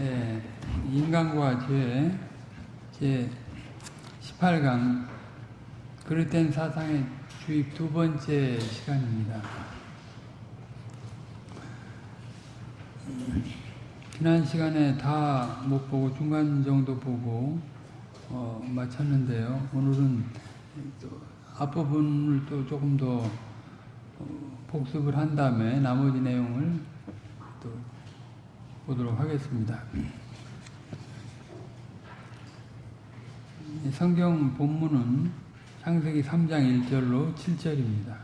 예, 인간과 죄, 제 18강, 그릇된 사상의 주입 두 번째 시간입니다. 지난 시간에 다 못 보고 중간 정도 보고 어, 마쳤는데요. 오늘은 또 앞부분을 또 조금 더 어, 복습을 한 다음에 나머지 내용을 또 보도록 하겠습니다. 성경 본문은 창세기 3장 1절로 7절입니다.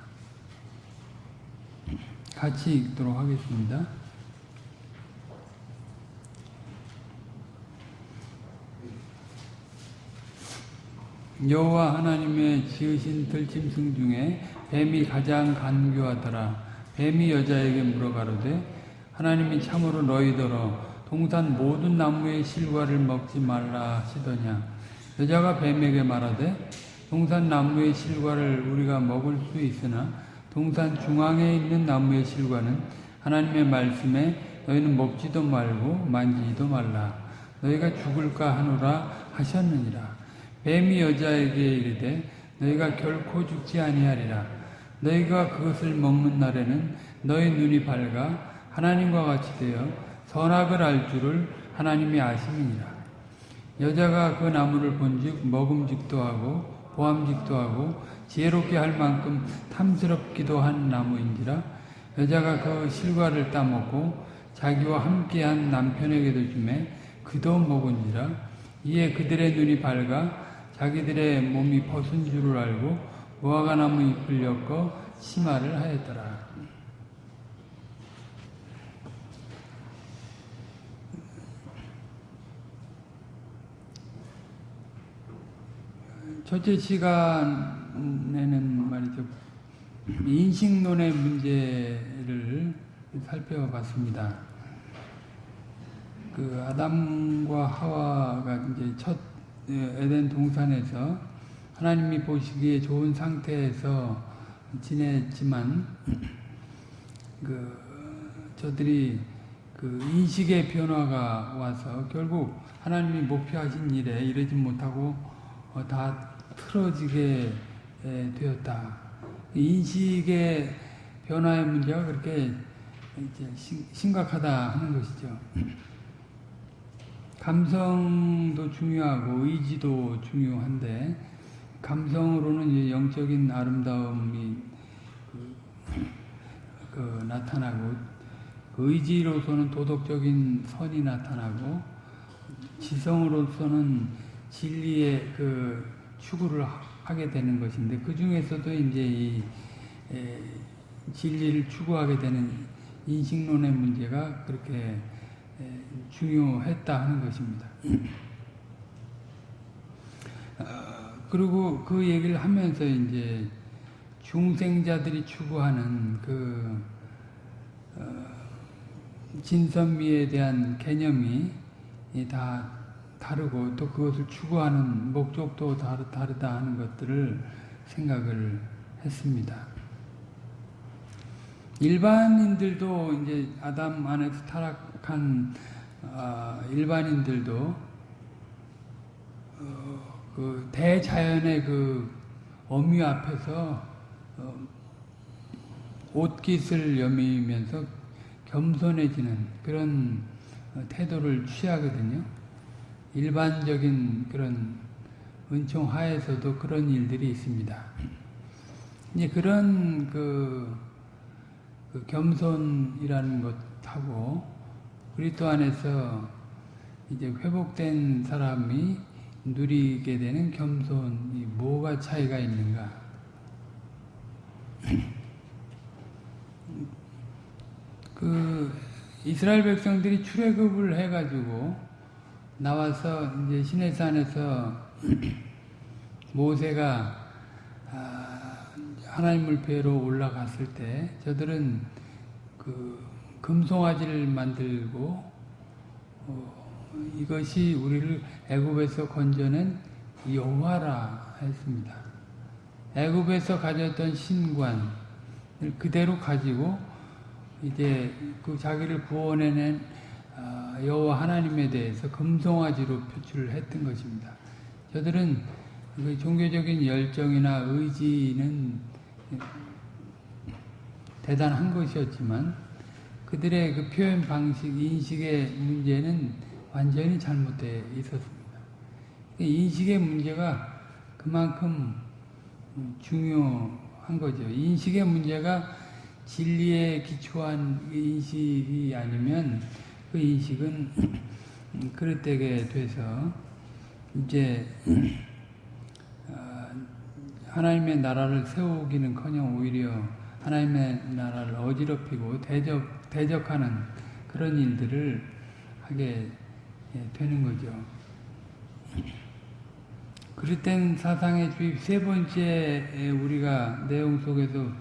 같이 읽도록 하겠습니다. 여호와 하나님의 지으신 들짐승 중에 뱀이 가장 간교하더라. 뱀이 여자에게 물어가로되 하나님이 참으로 너희더러 동산 모든 나무의 실과를 먹지 말라 하시더냐. 여자가 뱀에게 말하되 동산 나무의 실과를 우리가 먹을 수 있으나 동산 중앙에 있는 나무의 실과는 하나님의 말씀에 너희는 먹지도 말고 만지지도 말라. 너희가 죽을까 하노라 하셨느니라. 뱀이 여자에게 이르되 너희가 결코 죽지 아니하리라. 너희가 그것을 먹는 날에는 너희 눈이 밝아 하나님과 같이 되어 선악을 알 줄을 하나님이 아심이니라. 여자가 그 나무를 본즉 먹음직도 하고 보암직도 하고 지혜롭게 할 만큼 탐스럽기도 한 나무인지라 여자가 그 실과를 따먹고 자기와 함께한 남편에게도 주매 그도 먹은지라 이에 그들의 눈이 밝아 자기들의 몸이 벗은 줄을 알고 무화과 나무 잎을 엮어 치마를 하였더라. 첫째 시간에는 말이죠. 인식론의 문제를 살펴봤습니다. 그 아담과 하와가 이제 첫 에덴 동산에서 하나님이 보시기에 좋은 상태에서 지냈지만 그 저들이 그 인식의 변화가 와서 결국 하나님이 목표하신 일에 이르지 못하고 다 틀어지게 되었다. 인식의 변화의 문제가 그렇게 심각하다 하는 것이죠. 감성도 중요하고 의지도 중요한데 감성으로는 영적인 아름다움이 그, 그 나타나고 의지로서는 도덕적인 선이 나타나고 지성으로서는 진리의 그 추구를 하게 되는 것인데 그 중에서도 이제 이 에, 진리를 추구하게 되는 인식론의 문제가 그렇게 중요했다 하는 것입니다. 어, 그리고 그 얘기를 하면서 이제 중생자들이 추구하는 그 어, 진선미에 대한 개념이 다 다르고 또 그것을 추구하는 목적도 다르, 다르다 하는 것들을 생각을 했습니다. 일반인들도 이제 아담 안에서 타락한 어, 일반인들도 어, 그 대자연의 그 어미 앞에서 어, 옷깃을 여미면서 겸손해지는 그런 태도를 취하거든요. 일반적인 그런 은총 하에서도 그런 일들이 있습니다. 이제 그런 그, 그 겸손이라는 것하고 그리스도 안에서 이제 회복된 사람이 누리게 되는 겸손이 뭐가 차이가 있는가? 그 이스라엘 백성들이 출애굽을 해가지고 나와서 이제 시내산에서 모세가 아, 하나님을 뵈러 올라갔을 때 저들은 그 금송아지를 만들고 어, 이것이 우리를 애굽에서 건져낸 여호와라 했습니다. 애굽에서 가졌던 신관을 그대로 가지고 이제 그 자기를 구원해낸 어, 여호와 하나님에 대해서 금송아지로 표출을 했던 것입니다. 저들은 그 종교적인 열정이나 의지는 대단한 것이었지만 그들의 그 표현 방식, 인식의 문제는 완전히 잘못되어 있었습니다. 인식의 문제가 그만큼 중요한 거죠. 인식의 문제가 진리에 기초한 인식이 아니면 그 인식은 그릇되게 돼서 이제 어, 하나님의 나라를 세우기는커녕 오히려 하나님의 나라를 어지럽히고 대적 대적하는 그런 일들을 하게 되는 거죠. 그릇된 사상의 주입 세 번째 우리가 내용 속에서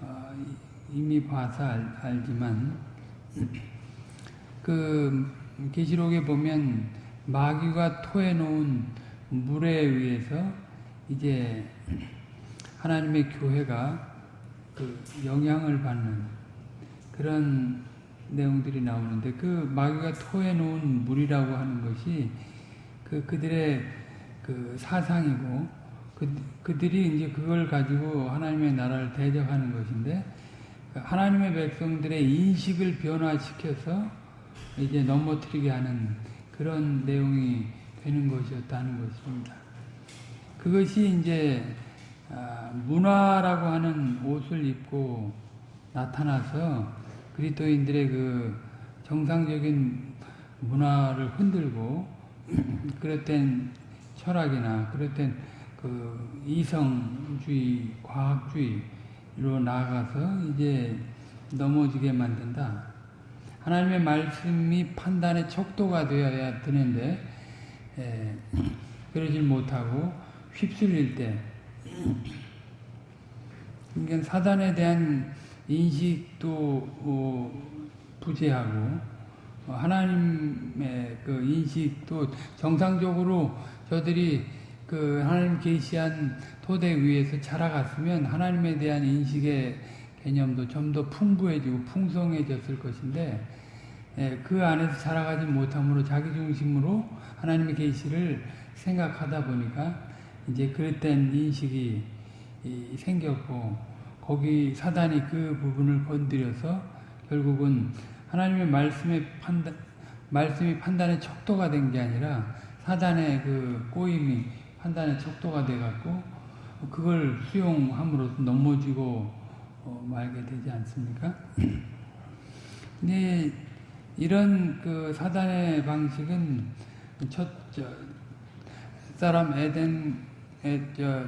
어, 이미 봐서 알, 지만 그 계시록에 보면 마귀가 토해 놓은 물에 의해서 이제 하나님의 교회가 그 영향을 받는 그런 내용들이 나오는데 그 마귀가 토해 놓은 물이라고 하는 것이 그 그들의 그 사상이고 그, 그들이 이제 그걸 가지고 하나님의 나라를 대적하는 것인데 그 하나님의 백성들의 인식을 변화시켜서 이제 넘어뜨리게 하는 그런 내용이 되는 것이었다는 것입니다. 그것이 이제 아, 문화라고 하는 옷을 입고 나타나서 그리스도인들의 그 정상적인 문화를 흔들고 그랬던 철학이나 그랬던 그 이성주의, 과학주의로 나아가서 이제 넘어지게 만든다. 하나님의 말씀이 판단의 척도가 되어야 되는데 에, 그러질 못하고 휩쓸릴 때 그러니까 사단에 대한 인식도 어, 부재하고 어, 하나님의 그 인식도 정상적으로 저들이 그 하나님 계시한 토대 위에서 자라갔으면 하나님에 대한 인식의 개념도 좀 더 풍부해지고 풍성해졌을 것인데 예, 그 안에서 자라가지 못함으로 자기 중심으로 하나님의 계시를 생각하다 보니까 이제 그릇된 인식이 생겼고 거기 사단이 그 부분을 건드려서 결국은 하나님의 말씀의 판단 말씀이 판단의 척도가 된 게 아니라 사단의 그 꼬임이 판단의 척도가 돼 갖고 그걸 수용함으로써 넘어지고 어 말게 되지 않습니까? 근데 이런 그 사단의 방식은 첫 사람 에덴 에, 저,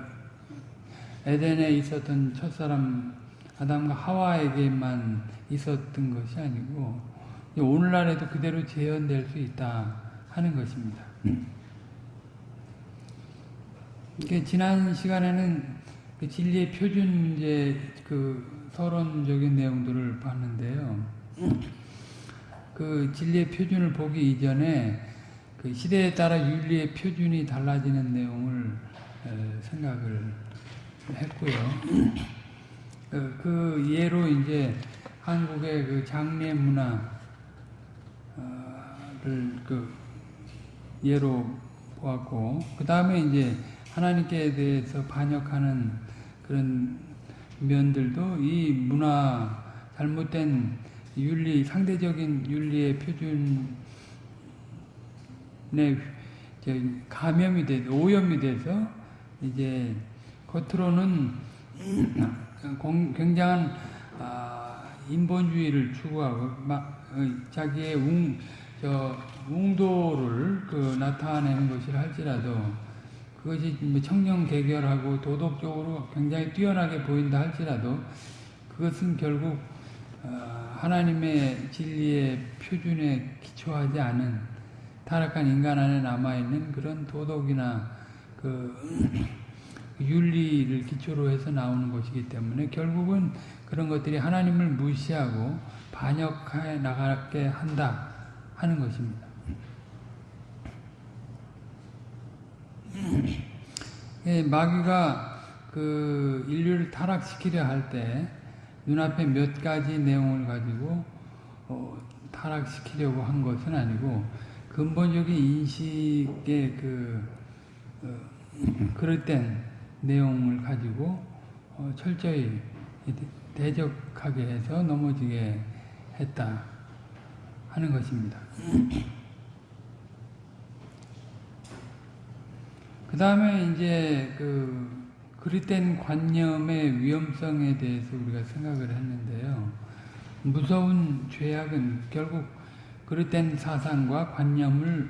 에덴에 있었던 첫 사람 아담과 하와에게만 있었던 것이 아니고 오늘날에도 그대로 재현될 수 있다 하는 것입니다. 지난 시간에는 그 진리의 표준 문제 그 서론적인 내용들을 봤는데요. 그 진리의 표준을 보기 이전에 그 시대에 따라 윤리의 표준이 달라지는 내용을 생각을 했고요. 그, 그 예로 이제 한국의 그 장례 문화를 그 예로 보았고 그 다음에 이제 하나님께 대해서 반역하는 그런 면들도 이 문화 잘못된 윤리 상대적인 윤리의 표준에 감염이 돼 오염이 돼서 이제 겉으로는 굉장한 아, 인본주의를 추구하고 어, 자기의 웅, 저, 웅도를 그 나타내는 것이라 할지라도 그것이 뭐 청렴 개결하고 도덕적으로 굉장히 뛰어나게 보인다 할지라도 그것은 결국 어, 하나님의 진리의 표준에 기초하지 않은 타락한 인간 안에 남아있는 그런 도덕이나 그 윤리를 기초로 해서 나오는 것이기 때문에 결국은 그런 것들이 하나님을 무시하고 반역해 나가게 한다 하는 것입니다. 예, 마귀가 그 인류를 타락시키려 할 때 눈앞에 몇 가지 내용을 가지고 어, 타락시키려고 한 것은 아니고 근본적인 인식의 그 어, 그릇된 내용을 가지고 어, 철저히 대적하게 해서 넘어지게 했다 하는 것입니다. 그 다음에 이제 그 그릇된 관념의 위험성에 대해서 우리가 생각을 했는데요. 무서운 죄악은 결국 그릇된 사상과 관념을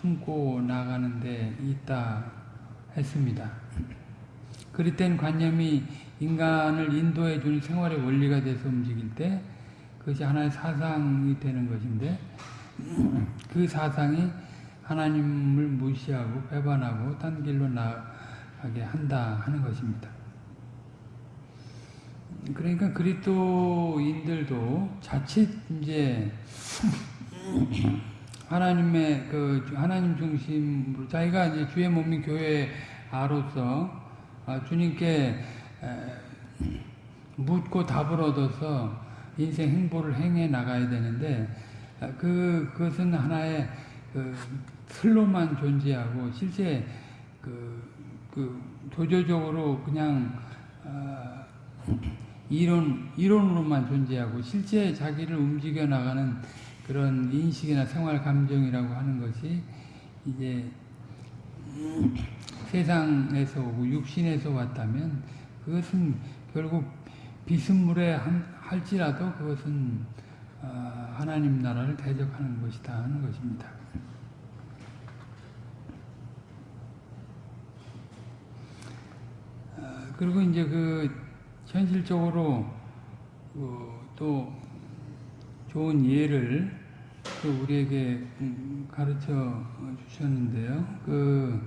품고 나가는 데 있다 했습니다. 그릇된 관념이 인간을 인도해 주는 생활의 원리가 돼서 움직일 때 그것이 하나의 사상이 되는 것인데 그 사상이 하나님을 무시하고 배반하고 딴 길로 나가게 한다 하는 것입니다. 그러니까 그리스도인들도 자칫 이제 하나님의 그 하나님 중심으로 자기가 이제 주의 몸인 교회 아로서 아, 주님께 묻고 답을 얻어서 인생 행보를 행해 나가야 되는데 아, 그 그것은 하나의 그 틀로만 존재하고 실제 그, 그 조조적으로 그냥 어, 이론 이론으로만 존재하고 실제 자기를 움직여 나가는 그런 인식이나 생활 감정이라고 하는 것이 이제 세상에서 오고 육신에서 왔다면 그것은 결국 비스물에 할지라도 그것은 어, 하나님 나라를 대적하는 것이다 하는 것입니다. 어, 그리고 이제 그 현실적으로 어, 또 좋은 예를 우리에게 음, 가르쳐 주셨는데요. 그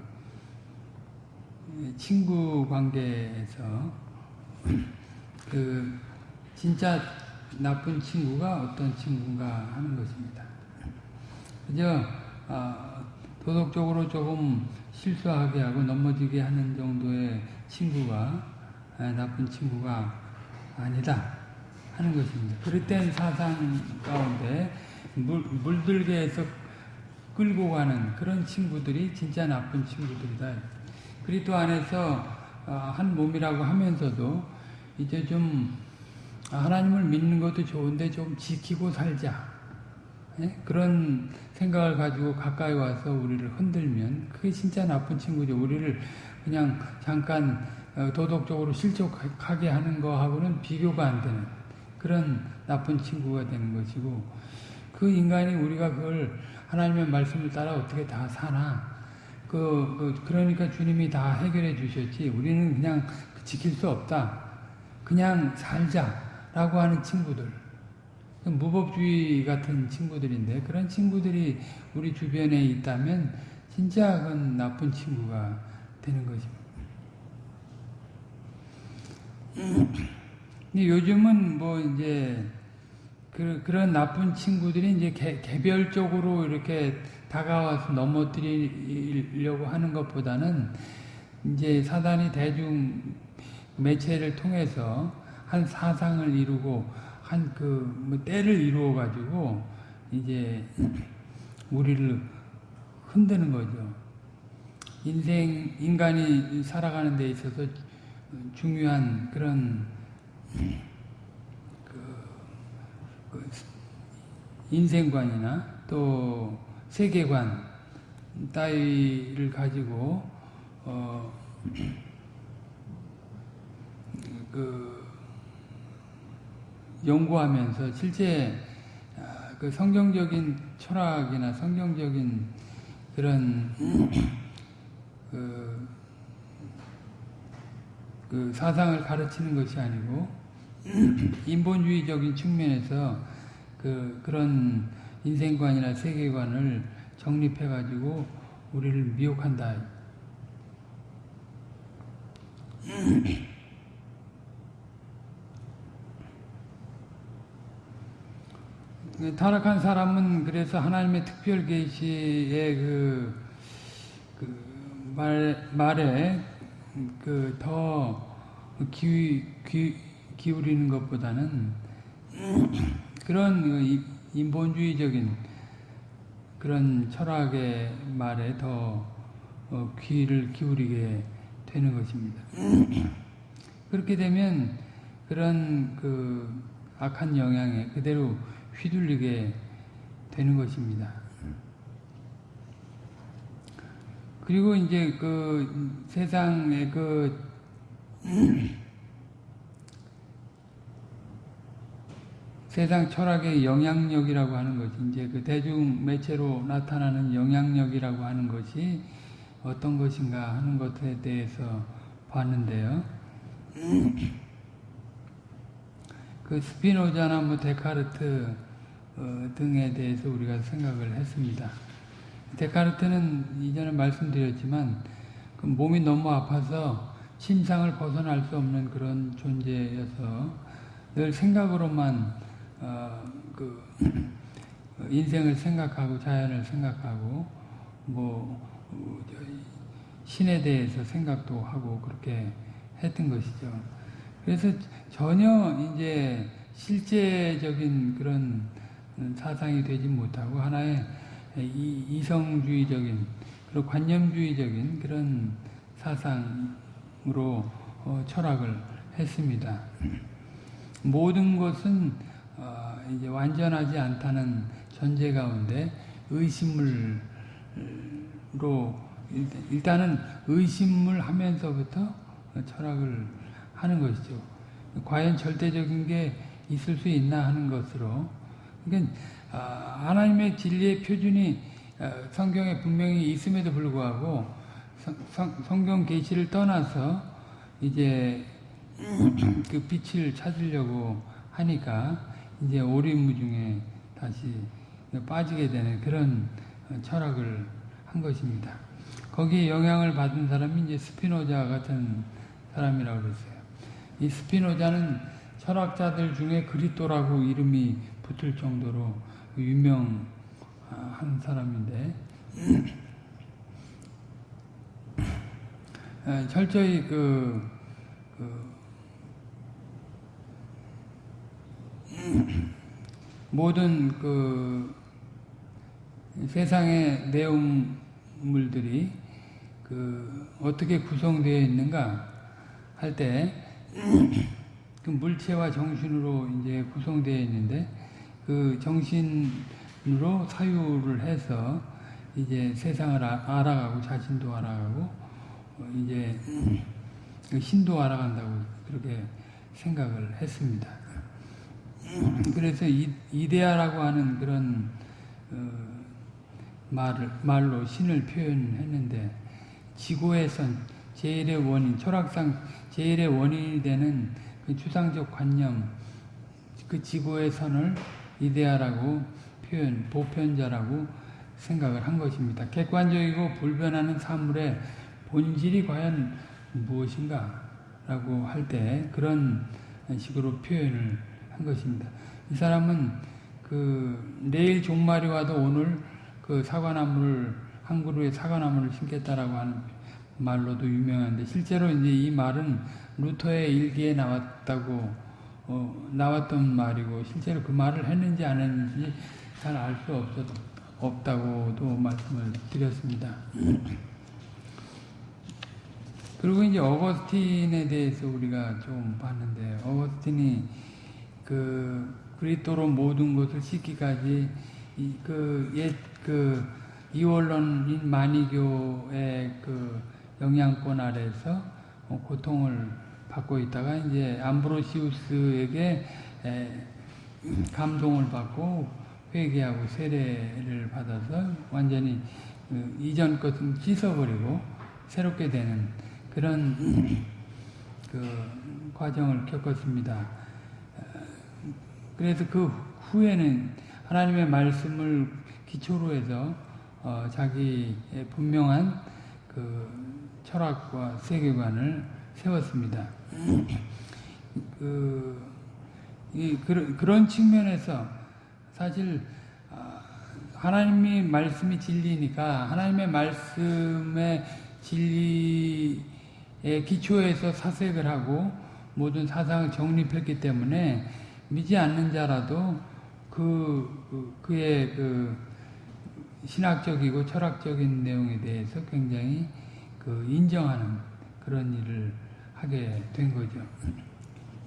친구 관계에서 그 진짜 나쁜 친구가 어떤 친구인가 하는 것입니다. 그저 아, 도덕적으로 조금 실수하게 하고 넘어지게 하는 정도의 친구가 아, 나쁜 친구가 아니다 하는 것입니다. 그릇된 사상 가운데 물, 물들게 해서 끌고 가는 그런 친구들이 진짜 나쁜 친구들이다. 그리스도 안에서 아, 한 몸이라고 하면서도 이제 좀 하나님을 믿는 것도 좋은데 좀 지키고 살자. 예? 그런 생각을 가지고 가까이 와서 우리를 흔들면 그게 진짜 나쁜 친구죠. 우리를 그냥 잠깐 어, 도덕적으로 실족하게 하는 거하고는 비교가 안 되는 그런 나쁜 친구가 되는 것이고 그 인간이 우리가 그걸 하나님의 말씀을 따라 어떻게 다 사나? 그, 그 그러니까 주님이 다 해결해 주셨지 우리는 그냥 지킬 수 없다. 그냥 살자라고 하는 친구들. 무법주의 같은 친구들인데 그런 친구들이 우리 주변에 있다면 진짜 그건 나쁜 친구가 되는 것입니다. 근데 요즘은 뭐 이제 그, 그런 나쁜 친구들이 이제 개, 개별적으로 이렇게 다가와서 넘어뜨리려고 하는 것보다는 이제 사단이 대중 매체를 통해서 한 사상을 이루고 한그 때를 이루어 가지고 이제 우리를 흔드는 거죠. 인생 인간이 살아가는 데 있어서 중요한 그런 그, 그 인생관이나 또 세계관 따위를 가지고 어, 그 연구하면서 실제 아, 그 성경적인 철학이나 성경적인 그런 그, 그 사상을 가르치는 것이 아니고 인본주의적인 측면에서 그 그런 인생관이나 세계관을 정립해 가지고 우리를 미혹한다. 그 타락한 사람은 그래서 하나님의 특별 계시의 그, 그 말, 말에 그 더 기, 기, 기울이는 것보다는 그런 인본주의적인 그런 철학의 말에 더 어, 귀를 기울이게 되는 것입니다. 그렇게 되면 그런 그 악한 영향에 그대로 휘둘리게 되는 것입니다. 그리고 이제 그 세상의 그 세상 철학의 영향력이라고 하는 것이 이제 그 대중 매체로 나타나는 영향력이라고 하는 것이 어떤 것인가 하는 것에 대해서 봤는데요. 그 스피노자나 뭐 데카르트 어, 등에 대해서 우리가 생각을 했습니다. 데카르트는 이전에 말씀드렸지만 그 몸이 너무 아파서 침상을 벗어날 수 없는 그런 존재여서 늘 생각으로만 어, 그 인생을 생각하고 자연을 생각하고 뭐 어, 신에 대해서 생각도 하고 그렇게 했던 것이죠. 그래서 전혀 이제 실제적인 그런 사상이 되지 못하고 하나의 이성주의적인 그리고 관념주의적인 그런 사상으로 어, 철학을 했습니다. 모든 것은 어, 이제 완전하지 않다는 전제 가운데 의심을 로 일단은 의심을 하면서부터 철학을 하는 것이죠. 과연 절대적인 게 있을 수 있나 하는 것으로. 그러니까 아, 하나님의 진리의 표준이 아, 성경에 분명히 있음에도 불구하고 성 경 계시를 떠나서 이제 그 빛을 찾으려고 하니까 이제 오리무중에 다시 빠지게 되는 그런 철학을 한 것입니다. 거기에 영향을 받은 사람이 이제 스피노자 같은 사람이라고 그랬어요. 이 스피노자는 철학자들 중에 그리토라고 이름이 붙을 정도로 유명한 사람인데. 철저히 그, 그 모든 그 세상의 내용물들이 그 어떻게 구성되어 있는가 할 때 그 물체와 정신으로 이제 구성되어 있는데 그 정신으로 사유를 해서 이제 세상을 아, 알아가고 자신도 알아가고 어, 이제 그 신도 알아간다고 그렇게 생각을 했습니다. 그래서 이데아라고 하는 그런 어, 말을, 말로 신을 표현했는데 지구에선 제일의 원인, 철학상 제일의 원인이 되는 그 추상적 관념, 그 지구의 선을 이데아라고 표현, 보편자라고 생각을 한 것입니다. 객관적이고 불변하는 사물의 본질이 과연 무엇인가? 라고 할 때 그런 식으로 표현을 한 것입니다. 이 사람은 그 내일 종말이 와도 오늘 그 사과나무를 한 그루의 사과나무를 심겠다라고 하는 말로도 유명한데 실제로 이제 이 말은 루터의 일기에 나왔다고 어, 나왔던 말이고 실제로 그 말을 했는지 안 했는지 잘 알 수 없어 없다고도 말씀을 드렸습니다. 그리고 이제 어거스틴에 대해서 우리가 좀 봤는데 어거스틴이 그 그리스도로 모든 것을 씻기까지 그옛 그 이원론인 만이교의 그 영향권 아래서 고통을 받고 있다가 이제 암브로시우스에게 감동을 받고 회개하고 세례를 받아서 완전히 그 이전 것은 씻어버리고 새롭게 되는 그런 그 과정을 겪었습니다. 그래서 그 후에는 하나님의 말씀을 기초로 해서 어, 자기의 분명한 그 철학과 세계관을 세웠습니다. 그, 이, 그, 그런 측면에서 사실 아, 하나님의 말씀이 진리니까 하나님의 말씀의 진리의 기초에서 사색을 하고 모든 사상을 정립했기 때문에 믿지 않는 자라도 그, 그 그의 그 신학적이고 철학적인 내용에 대해서 굉장히 그 인정하는 그런 일을 하게 된 거죠.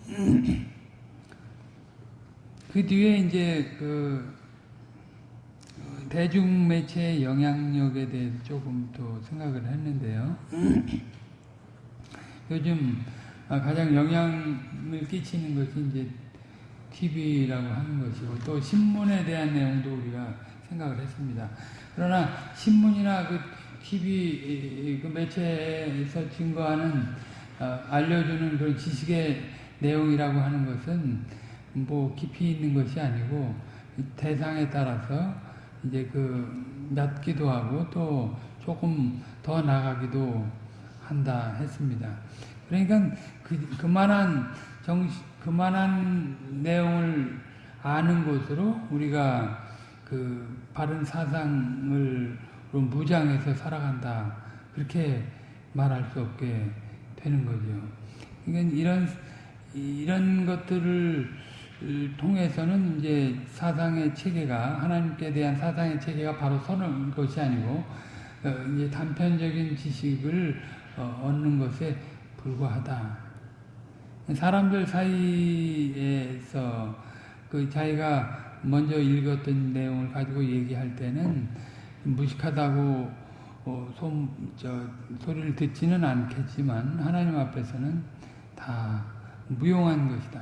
그 뒤에 이제 그 대중 매체의 영향력에 대해서 조금 더 생각을 했는데요. 요즘 가장 영향을 끼치는 것이 이제 TV라고 하는 것이고 또 신문에 대한 내용도 우리가 생각을 했습니다. 그러나 신문이나 그 TV 그 매체에서 증거하는 어, 알려주는 그런 지식의 내용이라고 하는 것은 뭐 깊이 있는 것이 아니고 대상에 따라서 이제 그 낮기도 하고 또 조금 더 나가기도 한다 했습니다. 그러니까 그, 그만한 정 그만한 내용을 아는 것으로 우리가 그 바른 사상을 무장해서 살아간다 그렇게 말할 수 없게 되는 거죠. 그러니까 이런 이런 것들을 통해서는 이제 사상의 체계가 하나님께 대한 사상의 체계가 바로 서는 것이 아니고 어, 이제 단편적인 지식을 어, 얻는 것에 불과하다. 사람들 사이에서 그 자기가 먼저 읽었던 내용을 가지고 얘기할 때는 무식하다고 어, 소, 저, 소리를 듣지는 않겠지만 하나님 앞에서는 다 무용한 것이다.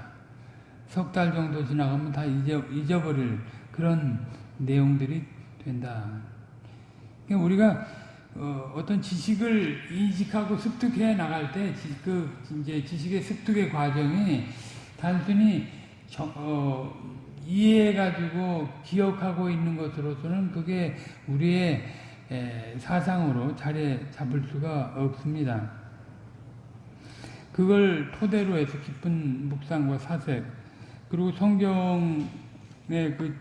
석 달 정도 지나가면 다 잊어, 잊어버릴 그런 내용들이 된다. 그러니까 우리가 어, 떤 지식을 인식하고 습득해 나갈 때, 그, 이제 지식의 습득의 과정이 단순히 정, 어, 이해해가지고 기억하고 있는 것으로서는 그게 우리의 에, 사상으로 자리 잡을 수가 없습니다. 그걸 토대로 해서 깊은 묵상과 사색, 그리고 성경의 그,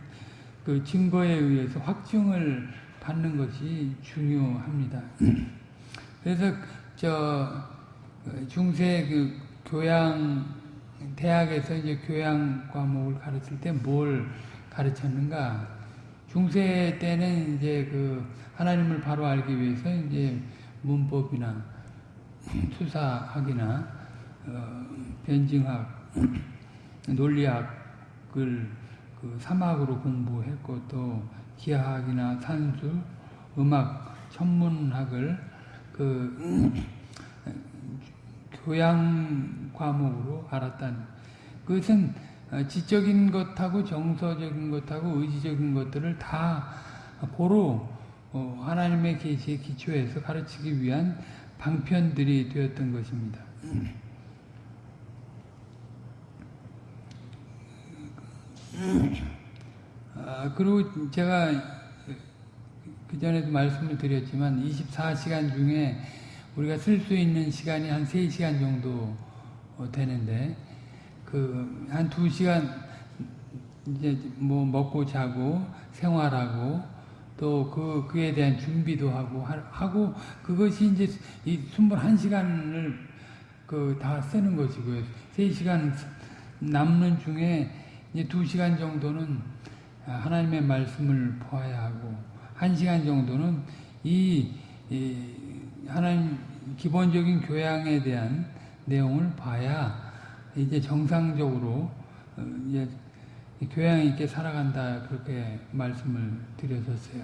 그 증거에 의해서 확증을 받는 것이 중요합니다. 그래서 저 중세 그 교양 대학에서 이제 교양 과목을 가르칠 때 뭘 가르쳤는가? 중세 때는 이제 그 하나님을 바로 알기 위해서 이제 문법이나 수사학이나 어, 변증학, 논리학을 그 사막으로 공부했고 또 기하학이나 산수, 음악, 천문학을 그 교양 과목으로 알았다는 그것은 지적인 것하고 정서적인 것하고 의지적인 것들을 다 어, 하나님의 계시에 기초해서 가르치기 위한 방편들이 되었던 것입니다. 아, 그리고 제가 그 전에도 말씀을 드렸지만 24시간 중에 우리가 쓸 수 있는 시간이 한 3시간 정도 어, 되는데 그 한 2시간 이제 뭐 먹고 자고 생활하고 또 그 그에 대한 준비도 하고 하고 그것이 이제 이 21시간을 그 다 쓰는 것이고요. 3시간 남는 중에 이제 2시간 정도는 하나님의 말씀을 보아야 하고 1시간 정도는 이, 이 하나님 기본적인 교양에 대한 내용을 봐야 이제 정상적으로 어, 이제 교양 있게 살아간다 그렇게 말씀을 드렸었어요.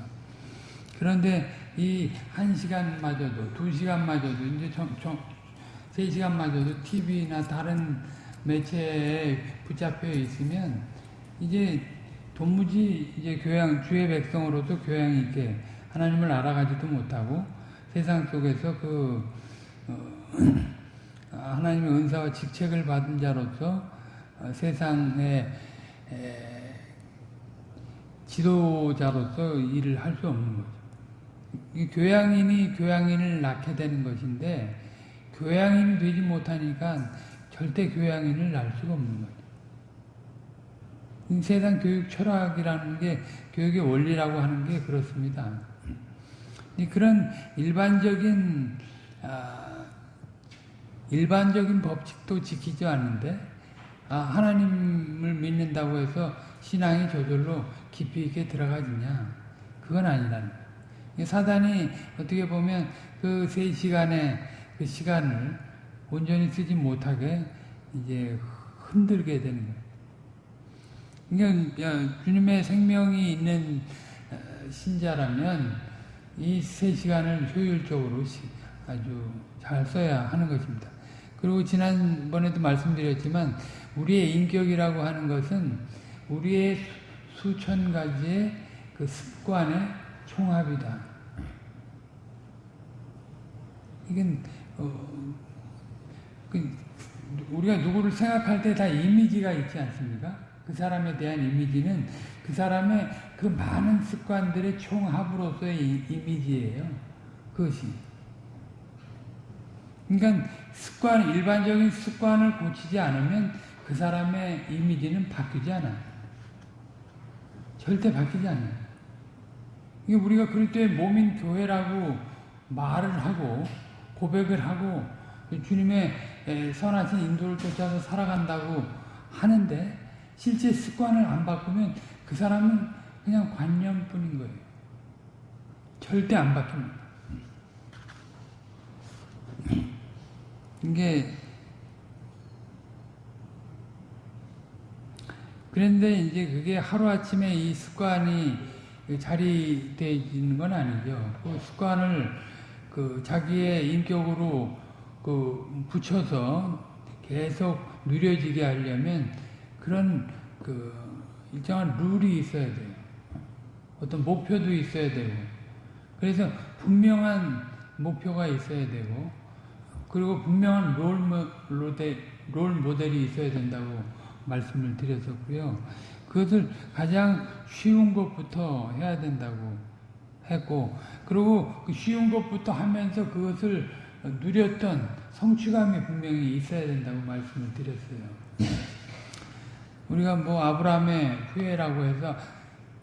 그런데 이 한 시간마저도 두 시간마저도 이제 좀, 좀, 세 시간마저도 TV나 다른 매체에 붙잡혀 있으면 이제 도무지 이제 교양 주의 백성으로서 교양 있게 하나님을 알아가지도 못하고 세상 속에서 그 어, 하나님의 은사와 직책을 받은 자로서 어, 세상의 에, 지도자로서 일을 할 수 없는 거죠. 이 교양인이 교양인을 낳게 되는 것인데 교양인이 되지 못하니까 절대 교양인을 낳을 수가 없는 거죠. 세상 교육 철학이라는 게 교육의 원리라고 하는 게 그렇습니다. 그런 일반적인 아, 일반적인 법칙도 지키지 않는데 아, 하나님을 믿는다고 해서 신앙이 저절로 깊이 있게 들어가지냐? 그건 아니라는. 사단이 어떻게 보면 그 세 시간의 그 시간을 온전히 쓰지 못하게 이제 흔들게 되는 거예요. 그러니까 주님의 생명이 있는 어, 신자라면 이 세 시간을 효율적으로 아주 잘 써야 하는 것입니다. 그리고 지난번에도 말씀드렸지만 우리의 인격이라고 하는 것은 우리의 수천 가지의 그 습관의 총합이다. 이건 어, 그 우리가 누구를 생각할 때 다 이미지가 있지 않습니까? 그 사람에 대한 이미지는 그 사람의 그 많은 습관들의 총합으로서의 이미지예요. 그것이. 그러니까 습관, 일반적인 습관을 고치지 않으면 그 사람의 이미지는 바뀌지 않아요. 절대 바뀌지 않아요. 이게 우리가 그럴 때 몸인 교회라고 말을 하고 고백을 하고 주님의 선하신 인도를 쫓아서 살아간다고 하는데 실제 습관을 안 바꾸면 그 사람은 그냥 관념뿐인 거예요. 절대 안 바뀝니다. 이게 그런데 이제 그게 하루아침에 이 습관이 자리되는 건 아니죠. 그 습관을 그 자기의 인격으로 그 붙여서 계속 누려지게 하려면 그런 그 일정한 룰이 있어야 돼요. 어떤 목표도 있어야 되고 그래서 분명한 목표가 있어야 되고 그리고 분명한 롤, 롤 모델이 있어야 된다고 말씀을 드렸었고요. 그것을 가장 쉬운 것부터 해야 된다고 했고 그리고 그 쉬운 것부터 하면서 그것을 누렸던 성취감이 분명히 있어야 된다고 말씀을 드렸어요. 우리가 뭐 아브라함의 후예라고 해서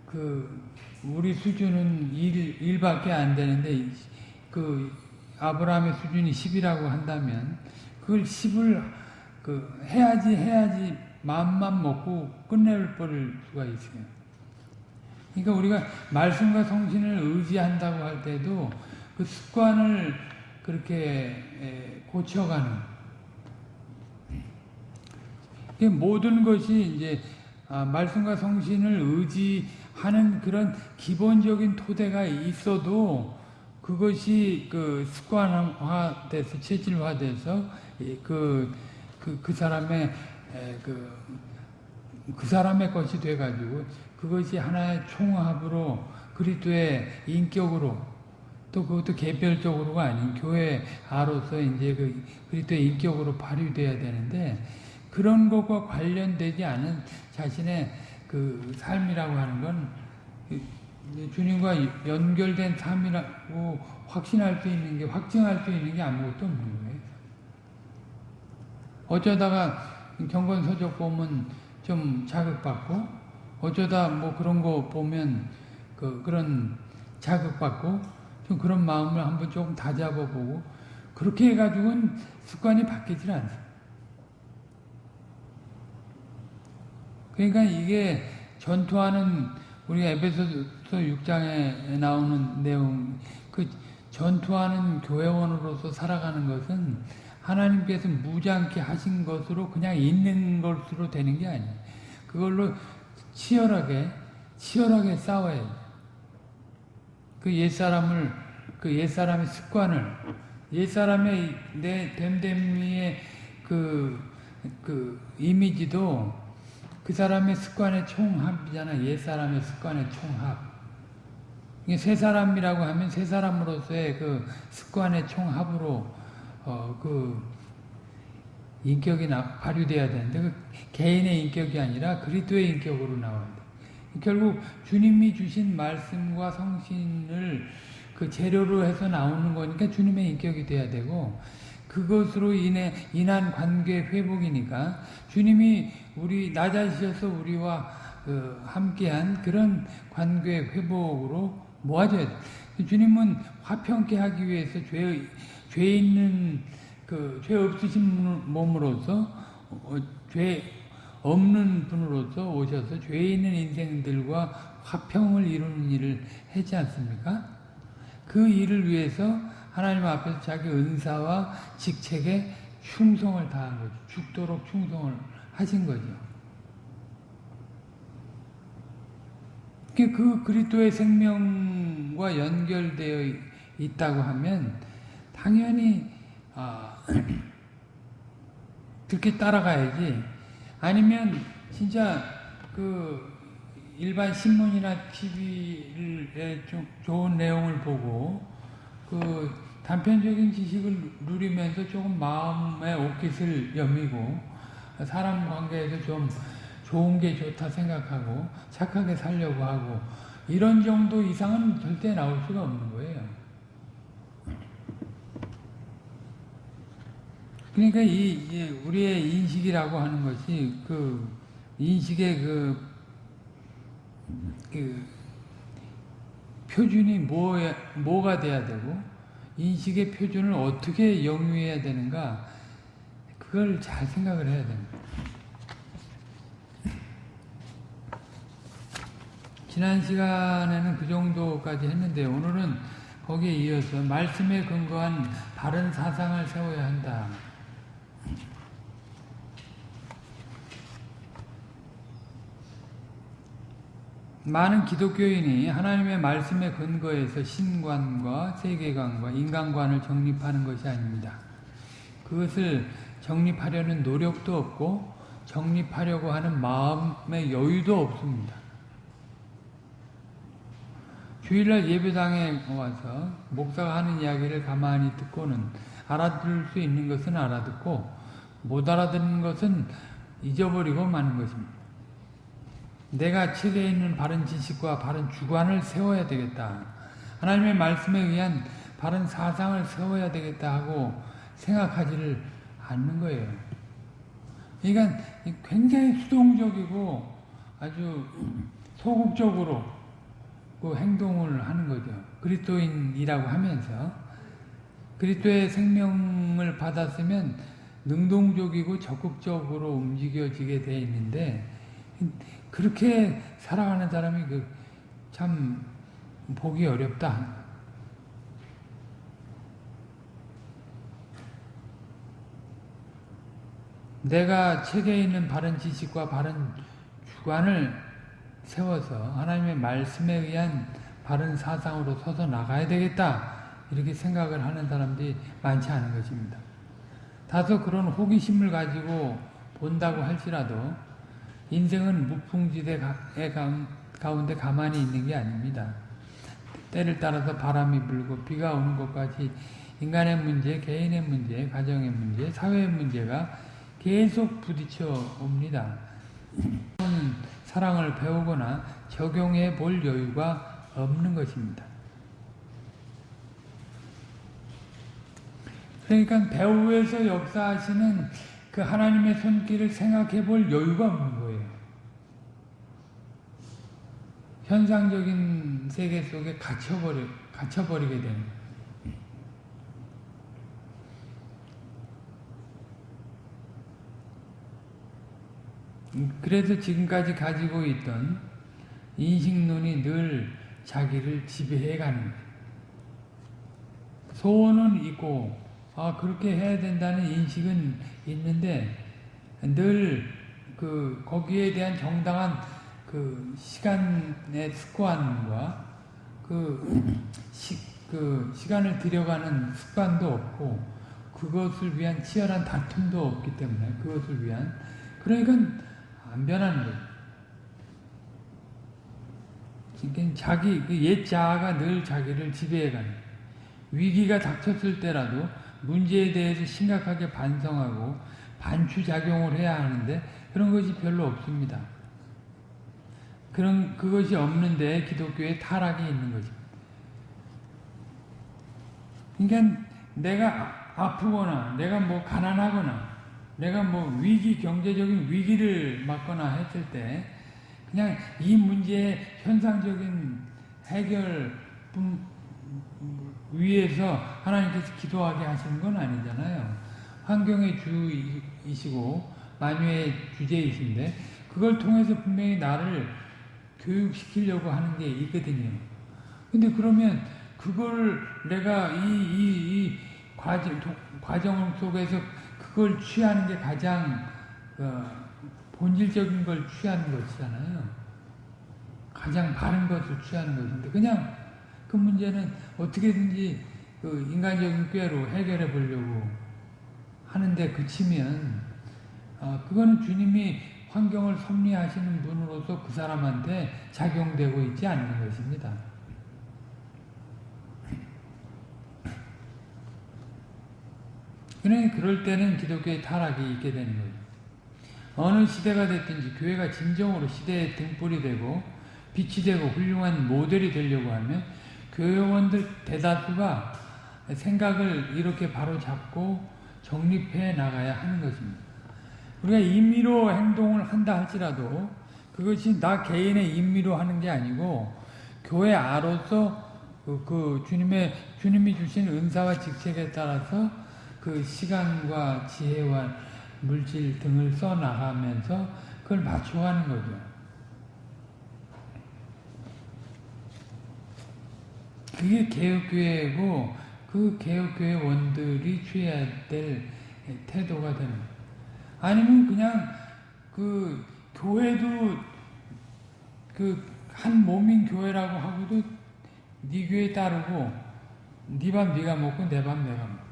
그 우리 수준은 일, 일밖에 안 되는데 그 아브라함의 수준이 10이라고 한다면 그걸 10을 그 해야지 해야지 마음만 먹고 끝낼 뻔을 수가 있어요. 그러니까 우리가 말씀과 성신을 의지한다고 할 때도 그 습관을 그렇게 고쳐가는 모든 것이 이제 아, 말씀과 성신을 의지하는 그런 기본적인 토대가 있어도 그것이 그 습관화돼서 체질화돼서 그, 그, 그 사람의 그, 그 사람의 것이 돼가지고 그것이 하나의 총합으로 그리스도의 인격으로 또 그것도 개별적으로가 아닌 교회 아로서 이제 그 그리스도의 인격으로 발휘돼야 되는데 그런 것과 관련되지 않은 자신의 그 삶이라고 하는 건 주님과 연결된 삶이라고 확신할 수 있는 게 확증할 수 있는 게 아무것도 없는 거예요. 어쩌다가 경건 서적 보면 좀 자극받고 어쩌다 뭐 그런 거 보면 그 그런 자극받고 좀 그런 마음을 한번 조금 다잡아보고 그렇게 해가지고는 습관이 바뀌질 않아요. 그러니까 이게 전투하는 우리 에베소서 6장에 나오는 내용 그 전투하는 교회원으로서 살아가는 것은 하나님께서 무지않게 하신 것으로 그냥 있는 것으로 되는 게 아니에요. 그걸로 치열하게 치열하게 싸워야 그 옛사람을 그 옛사람의 습관을 옛사람의 내 됨됨이의 그, 그 이미지도 그 사람의 습관의 총합이잖아. 옛사람의 습관의 총합. 새 사람이라고 하면 새 사람으로서의 그 습관의 총합으로 어, 그 인격이 나, 발휘돼야 되는데 그 개인의 인격이 아니라 그리스도의 인격으로 나와야 돼. 결국 주님이 주신 말씀과 성신을 그 재료로 해서 나오는 거니까 주님의 인격이 돼야 되고 그것으로 인해 인한 관계 회복이니까 주님이 우리 낮아지셔서 우리와 그 함께한 그런 관계 회복으로 모아져야 돼. 주님은 화평케 하기 위해서 죄, 죄 있는 그 죄 없으신 몸으로서 어, 죄 없는 분으로서 오셔서 죄 있는 인생들과 화평을 이루는 일을 했지 않습니까? 그 일을 위해서 하나님 앞에서 자기 은사와 직책에 충성을 다한 거죠. 죽도록 충성을 하신 거죠. 그 그리스도의 생명과 연결되어 있다고 하면 당연히 아, 그렇게 따라가야지. 아니면 진짜 그 일반 신문이나 TV에 좀 좋은 내용을 보고 그 단편적인 지식을 누리면서 조금 마음의 옷깃을 여미고 사람 관계에서 좀 좋은 게 좋다 생각하고 착하게 살려고 하고 이런 정도 이상은 절대 나올 수가 없는 거예요. 그러니까 이 우리의 인식이라고 하는 것이 그 인식의 그, 그 표준이 뭐 뭐가 돼야 되고 인식의 표준을 어떻게 영위해야 되는가 그걸 잘 생각을 해야 됩니다. 지난 시간에는 그 정도까지 했는데 오늘은 거기에 이어서 말씀에 근거한 바른 사상을 세워야 한다. 많은 기독교인이 하나님의 말씀에 근거해서 신관과 세계관과 인간관을 정립하는 것이 아닙니다. 그것을 정립하려는 노력도 없고 정립하려고 하는 마음의 여유도 없습니다. 주일날 예배당에 와서 목사가 하는 이야기를 가만히 듣고는 알아들을 수 있는 것은 알아듣고 못 알아듣는 것은 잊어버리고 마는 것입니다. 내가 책에 있는 바른 지식과 바른 주관을 세워야 되겠다. 하나님의 말씀에 의한 바른 사상을 세워야 되겠다 하고 생각하지를 않는 거예요. 그러니까 굉장히 수동적이고 아주 소극적으로 그 행동을 하는 거죠. 그리스도인이라고 하면서 그리스도의 생명을 받았으면 능동적이고 적극적으로 움직여지게 돼 있는데 그렇게 살아가는 사람이 그 참 보기 어렵다. 내가 책에 있는 바른 지식과 바른 주관을 세워서 하나님의 말씀에 의한 바른 사상으로 서서 나가야 되겠다. 이렇게 생각을 하는 사람들이 많지 않은 것입니다. 다소 그런 호기심을 가지고 본다고 할지라도 인생은 무풍지대 가운데 가만히 있는 게 아닙니다. 때를 따라서 바람이 불고 비가 오는 것까지 인간의 문제, 개인의 문제, 가정의 문제, 사회의 문제가 계속 부딪혀 옵니다. 사랑을 배우거나 적용해 볼 여유가 없는 것입니다. 그러니까 배후에서 역사하시는 그 하나님의 손길을 생각해 볼 여유가 없는 거예요. 현상적인 세계 속에 갇혀버려, 갇혀버리게 되는 거예요. 그래서 지금까지 가지고 있던 인식론이 늘 자기를 지배해 가는. 소원은 있고 아 그렇게 해야 된다는 인식은 있는데 늘 그 거기에 대한 정당한 그 시간의 습관과 그, 시, 그 시간을 들여가는 습관도 없고 그것을 위한 치열한 다툼도 없기 때문에 그것을 위한 그러니까 안 변하는 거예요. 그러니까 자기 그 옛 자아가 늘 자기를 지배해가는 위기가 닥쳤을 때라도 문제에 대해서 심각하게 반성하고 반추작용을 해야 하는데 그런 것이 별로 없습니다. 그런 그것이 없는데 기독교의 타락이 있는 거죠. 그러니까 내가 아프거나 내가 뭐 가난하거나 내가 뭐 위기 경제적인 위기를 맞거나 했을 때 그냥 이 문제의 현상적인 해결 위에서 하나님께서 기도하게 하시는 건 아니잖아요. 환경의 주이시고 만유의 주제이신데 그걸 통해서 분명히 나를 교육시키려고 하는 게 있거든요. 근데 그러면 그걸 내가 이, 이, 이 과정, 과정 속에서 그걸 취하는 게 가장 어, 본질적인 걸 취하는 것이잖아요. 가장 바른 것을 취하는 것인데 그냥 그 문제는 어떻게든지 그 인간적인 꾀로 해결해 보려고 하는데 그치면 어, 그거는 주님이 환경을 섭리하시는 분으로서 그 사람한테 작용되고 있지 않는 것입니다. 그러니 그럴 때는 기독교의 타락이 있게 되는 거죠. 어느 시대가 됐든지 교회가 진정으로 시대의 등불이 되고 빛이 되고 훌륭한 모델이 되려고 하면 교회원들 대다수가 생각을 이렇게 바로 잡고 정립해 나가야 하는 것입니다. 우리가 임의로 행동을 한다 할지라도 그것이 나 개인의 임의로 하는 게 아니고 교회 아로서 그, 그 주님의 주님이 주신 은사와 직책에 따라서 그 시간과 지혜와 물질 등을 써 나가면서 그걸 맞춰가는 거죠. 그게 개혁교회고 그 개혁교회 원들이 취해야 될 태도가 되는 거예요. 아니면 그냥 그 교회도 그 한 몸인 교회라고 하고도 네 교회 따르고 네 밥 네가 먹고 내 밥 내가 먹고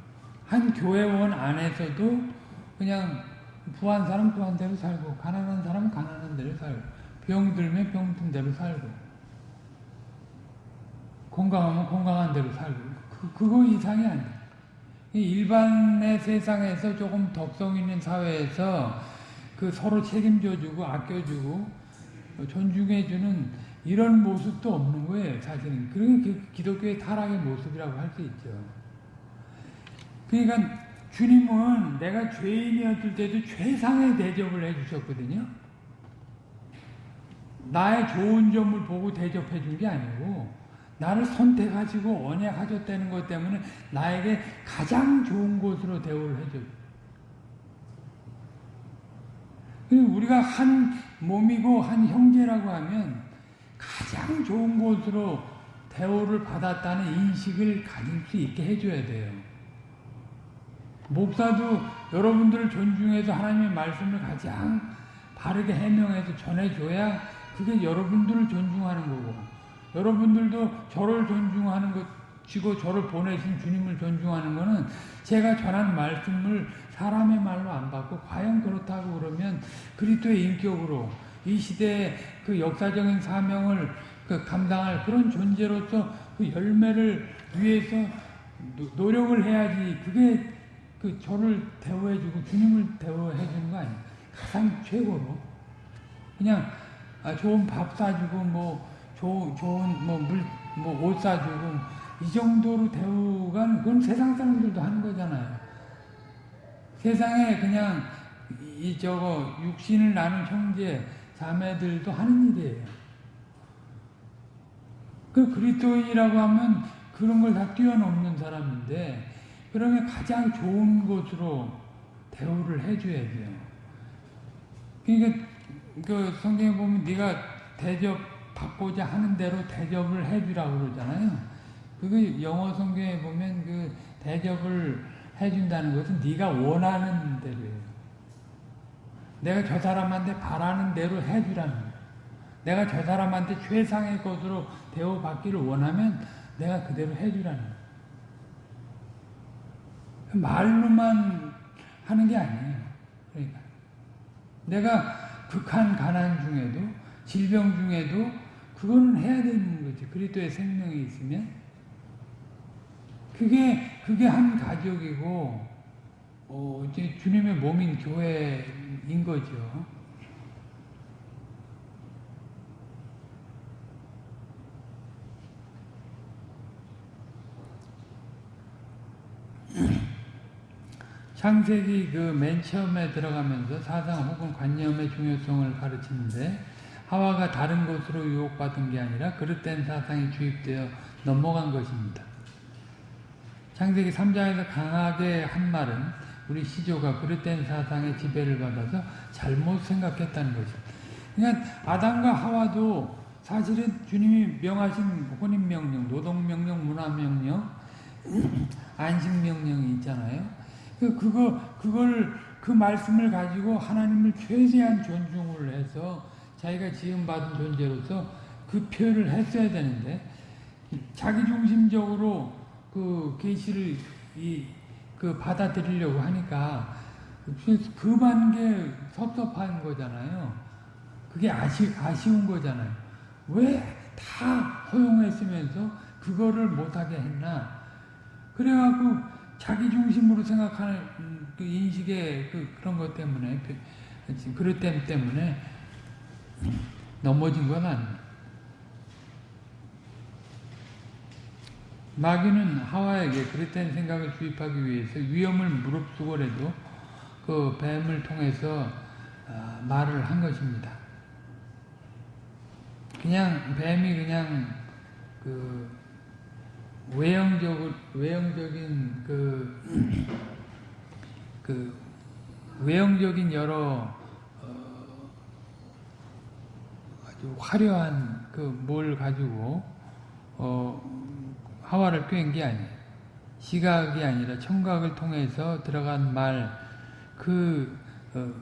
한 교회원 안에서도 그냥 부한 사람 부한 대로 살고 가난한 사람 가난한 대로 살고 병들면 병든 대로 살고 건강하면 건강한 대로 살고 그, 그거 이상이 아니야. 일반의 세상에서 조금 덕성 있는 사회에서 그 서로 책임져주고 아껴주고 존중해주는 이런 모습도 없는 거예요, 사실은. 그런 그 기독교의 타락의 모습이라고 할 수 있죠. 그러니까 주님은 내가 죄인이었을 때도 최상의 대접을 해주셨거든요. 나의 좋은 점을 보고 대접해 준 게 아니고 나를 선택하시고 언약하셨다는 것 때문에 나에게 가장 좋은 곳으로 대우를 해줘요. 우리가 한 몸이고 한 형제라고 하면 가장 좋은 곳으로 대우를 받았다는 인식을 가질 수 있게 해줘야 돼요. 목사도 여러분들을 존중해서 하나님의 말씀을 가장 바르게 해명해서 전해줘야 그게 여러분들을 존중하는 거고 여러분들도 저를 존중하는 것이고 저를 보내신 주님을 존중하는 것은 제가 전한 말씀을 사람의 말로 안 받고 과연 그렇다고 그러면 그리스도의 인격으로 이 시대의 그 역사적인 사명을 그 감당할 그런 존재로서 그 열매를 위해서 노력을 해야지 그게 그 저를 대우해주고 주님을 대우해주는 거 아니에요. 가장 최고로 그냥 아, 좋은 밥 사주고 뭐 조, 좋은 뭐물뭐옷 사주고 이 정도로 대우가 그건 세상 사람들도 하는 거잖아요. 세상에 그냥 이 저거 육신을 나눈 형제 자매들도 하는 일이에요. 그 그리스도인이라고 하면 그런 걸 다 뛰어넘는 사람인데 그러면 가장 좋은 곳으로 대우를 해줘야 돼요. 그러니까 그 성경에 보면 네가 대접 받고자 하는 대로 대접을 해주라고 그러잖아요. 그게 영어 성경에 보면 그 대접을 해준다는 것은 네가 원하는 대로예요. 내가 저 사람한테 바라는 대로 해주라는 거예요. 내가 저 사람한테 최상의 것으로 대우받기를 원하면 내가 그대로 해주라는 거예요. 말로만 하는 게 아니에요. 그러니까 내가 극한 가난 중에도 질병 중에도 그거는 해야 되는 거지. 그리스도의 생명이 있으면 그게 그게 한 가족이고 어, 이제 주님의 몸인 교회인 거죠. 창세기 그 맨 처음에 들어가면서 사상 혹은 관념의 중요성을 가르치는데 하와가 다른 것으로 유혹받은 게 아니라 그릇된 사상이 주입되어 넘어간 것입니다. 창세기 3장에서 강하게 한 말은 우리 시조가 그릇된 사상의 지배를 받아서 잘못 생각했다는 거죠. 그러니까 아담과 하와도 사실은 주님이 명하신 혼인명령, 노동명령, 문화명령, 안식명령이 있잖아요. 그, 그거, 그걸, 그 말씀을 가지고 하나님을 최대한 존중을 해서 자기가 지음받은 존재로서 그 표현을 했어야 되는데, 자기 중심적으로 그 계시를 이, 그 받아들이려고 하니까, 그만 게 섭섭한 거잖아요. 그게 아쉬, 아쉬운 거잖아요. 왜 다 허용했으면서 그거를 못하게 했나? 그래갖고 자기 중심으로 생각하는 그 인식의 그 그런 것 때문에 그릇 때문에 넘어진 건 아니에요. 마귀는 하와에게 그릇된 생각을 주입하기 위해서 위험을 무릅쓰고라도 그 뱀을 통해서 말을 한 것입니다. 그냥 뱀이 그냥 그 외형적 외형적인 그, 그 외형적인 여러 어, 아주 화려한 그 뭘 가지고 어, 하와를 꿰은 게 아니에요. 시각이 아니라 청각을 통해서 들어간 말그 어,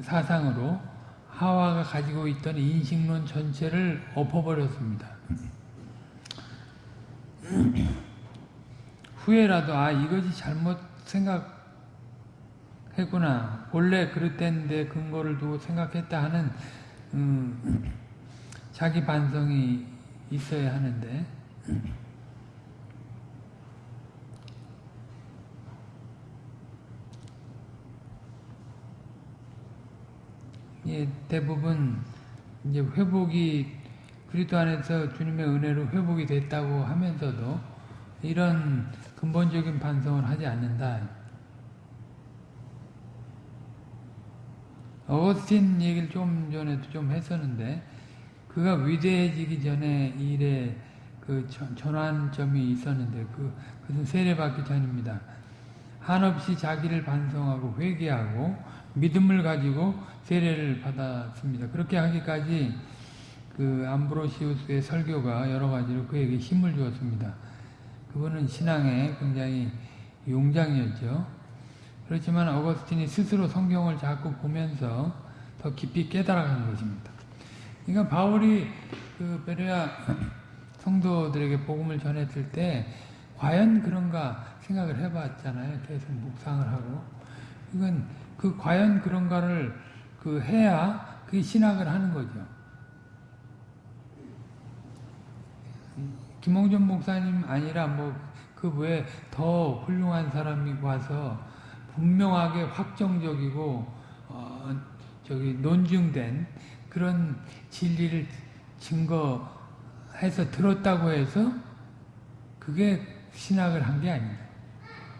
사상으로 하와가 가지고 있던 인식론 전체를 엎어버렸습니다. 후회라도 아 이것이 잘못 생각했구나 원래 그랬댔는데 근거를 두고 생각했다 하는 음, 자기 반성이 있어야 하는데 예, 대부분 이제 회복이 그리스도 안에서 주님의 은혜로 회복이 됐다고 하면서도 이런 근본적인 반성을 하지 않는다. 어거스틴 얘기를 좀 전에도 좀 했었는데 그가 위대해지기 전에 일에 그 전환점이 있었는데 그 그것은 세례받기 전입니다. 한없이 자기를 반성하고 회개하고 믿음을 가지고 세례를 받았습니다. 그렇게 하기까지 그 암브로시우스의 설교가 여러 가지로 그에게 힘을 주었습니다. 그분은 신앙에 굉장히 용장이었죠. 그렇지만 어거스틴이 스스로 성경을 자꾸 보면서 더 깊이 깨달아가는 것입니다. 그러니까 바울이 그 베레아 성도들에게 복음을 전했을 때 과연 그런가 생각을 해봤잖아요. 계속 묵상을 하고 이건 그 과연 그런가를 그 해야 그 신학을 하는 거죠. 김홍준 목사님 아니라 뭐 그 외에 더 훌륭한 사람이 와서 분명하게 확정적이고 어 저기 논증된 그런 진리를 증거해서 들었다고 해서 그게 신학을 한 게 아닙니다.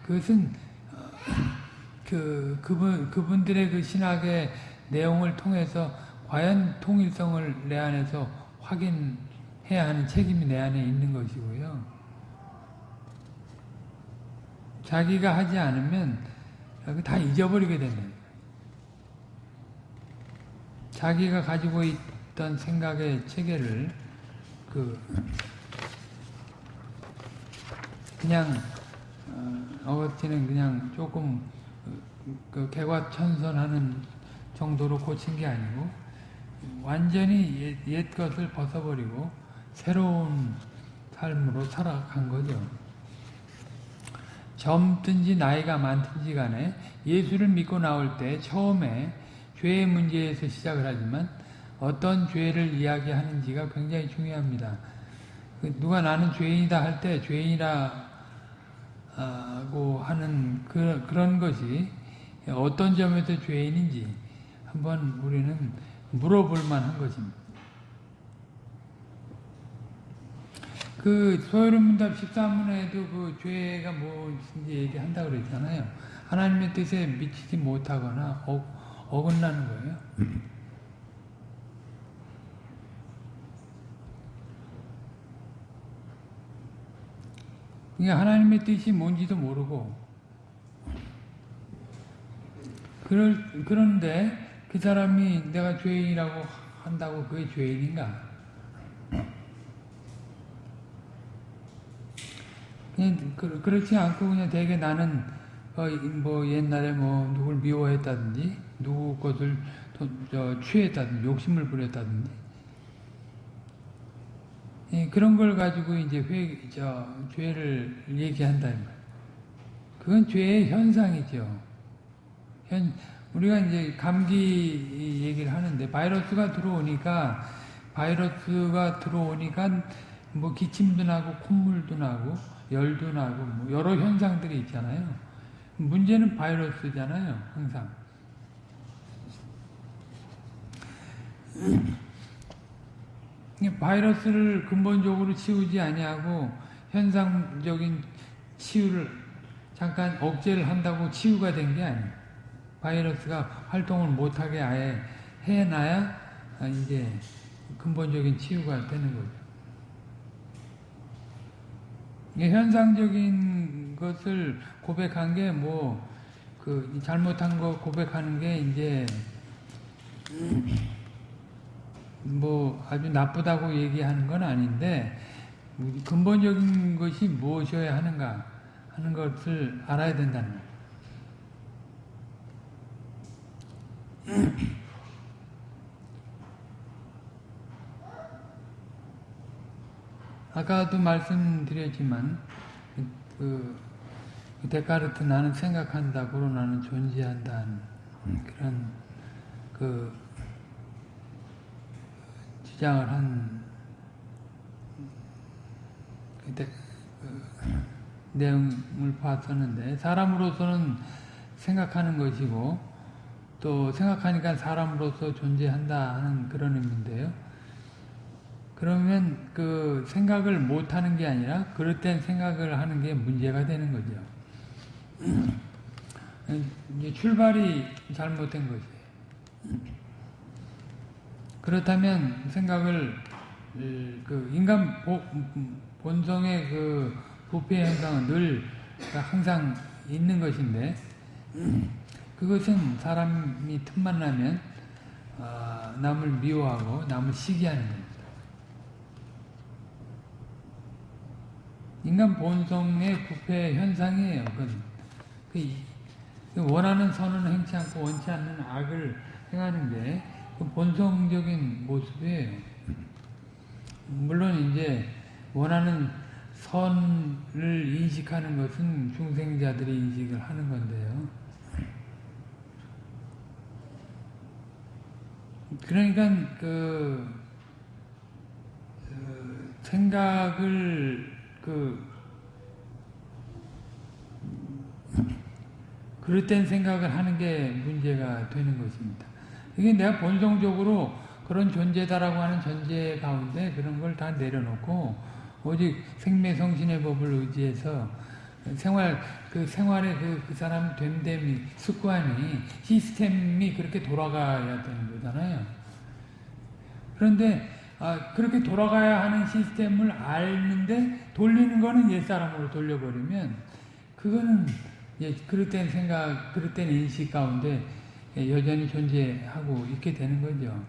그것은 어, 그 그분 그분들의 그 신학의 내용을 통해서 과연 통일성을 내 안에서 확인해야 하는 책임이 내 안에 있는 것이고요. 자기가 하지 않으면 다 잊어버리게 된다. 자기가 가지고 있던 생각의 체계를 그 그냥 어거티는 그냥 조금 그 개과천선하는 정도로 고친 게 아니고 완전히 옛, 옛 것을 벗어버리고 새로운 삶으로 살아간 거죠. 젊든지 나이가 많든지 간에 예수를 믿고 나올 때 처음에 죄의 문제에서 시작을 하지만 어떤 죄를 이야기하는지가 굉장히 중요합니다. 그 누가 나는 죄인이다 할 때 죄인이라고 하는 그, 그런 것이 어떤 점에서 죄인인지 한번 우리는 물어볼 만한 것입니다. 그 소요문답 13문에도 그 죄가 무엇인지 얘기한다고 그랬잖아요. 하나님의 뜻에 미치지 못하거나 어, 어긋나는 거예요. 그러니까 하나님의 뜻이 뭔지도 모르고 그럴, 그런데 그 사람이 내가 죄인이라고 한다고 그게 죄인인가? 그렇지 않고 그냥 되게 나는 어, 뭐 옛날에 뭐 누굴 미워했다든지 누구 것을 도, 저, 취했다든지 욕심을 부렸다든지 예, 그런 걸 가지고 이제 회, 저, 죄를 얘기한다 이 말. 그건 죄의 현상이죠. 현, 우리가 이제 감기 얘기를 하는데 바이러스가 들어오니까 바이러스가 들어오니까 뭐 기침도 나고 콧물도 나고 열도 나고 뭐 여러 현상들이 있잖아요. 문제는 바이러스잖아요. 항상. 바이러스를 근본적으로 치우지 아니하고 현상적인 치유를 잠깐 억제를 한다고 치유가 된 게 아니에요. 바이러스가 활동을 못하게 아예 해놔야 이제 근본적인 치유가 되는 거죠. 현상적인 것을 고백한 게 뭐, 그, 잘못한 거 고백하는 게 이제, 뭐, 아주 나쁘다고 얘기하는 건 아닌데, 근본적인 것이 무엇이어야 하는가 하는 것을 알아야 된다는 거예요. 아까도 말씀드렸지만 그 데카르트 나는 생각한다, 고로 나는 존재한다 그런 그 주장을 한 그때 그 내용을 봤었는데 사람으로서는 생각하는 것이고 또 생각하니까 사람으로서 존재한다 하는 그런 의미인데요. 그러면 그 생각을 못 하는 게 아니라 그릇된 생각을 하는 게 문제가 되는 거죠. 이제 출발이 잘못된 거지. 그렇다면 생각을 그 인간 본성의 그 부패 현상은 늘 항상 있는 것인데 그것은 사람이 틈만 나면 아, 남을 미워하고 남을 시기하는 거예요. 인간 본성의 부패 현상이에요. 그, 원하는 선은 행치 않고 원치 않는 악을 행하는 게그 본성적인 모습이에요. 물론 이제 원하는 선을 인식하는 것은 중생자들이 인식을 하는 건데요. 그러니까 그, 그 생각을 그 그릇된 생각을 하는 게 문제가 되는 것입니다. 이게 내가 본성적으로 그런 존재다라고 하는 전제 가운데 그런 걸 다 내려놓고 오직 생매성신의 법을 의지해서 생활 그 생활의 그, 그 사람 됨됨이 습관이 시스템이 그렇게 돌아가야 되는 거잖아요. 그런데 아, 그렇게 돌아가야 하는 시스템을 알는데 돌리는 거는 옛사람으로 돌려버리면 그거는 예, 그릇된 생각, 그릇된 인식 가운데 여전히 존재하고 있게 되는 거죠.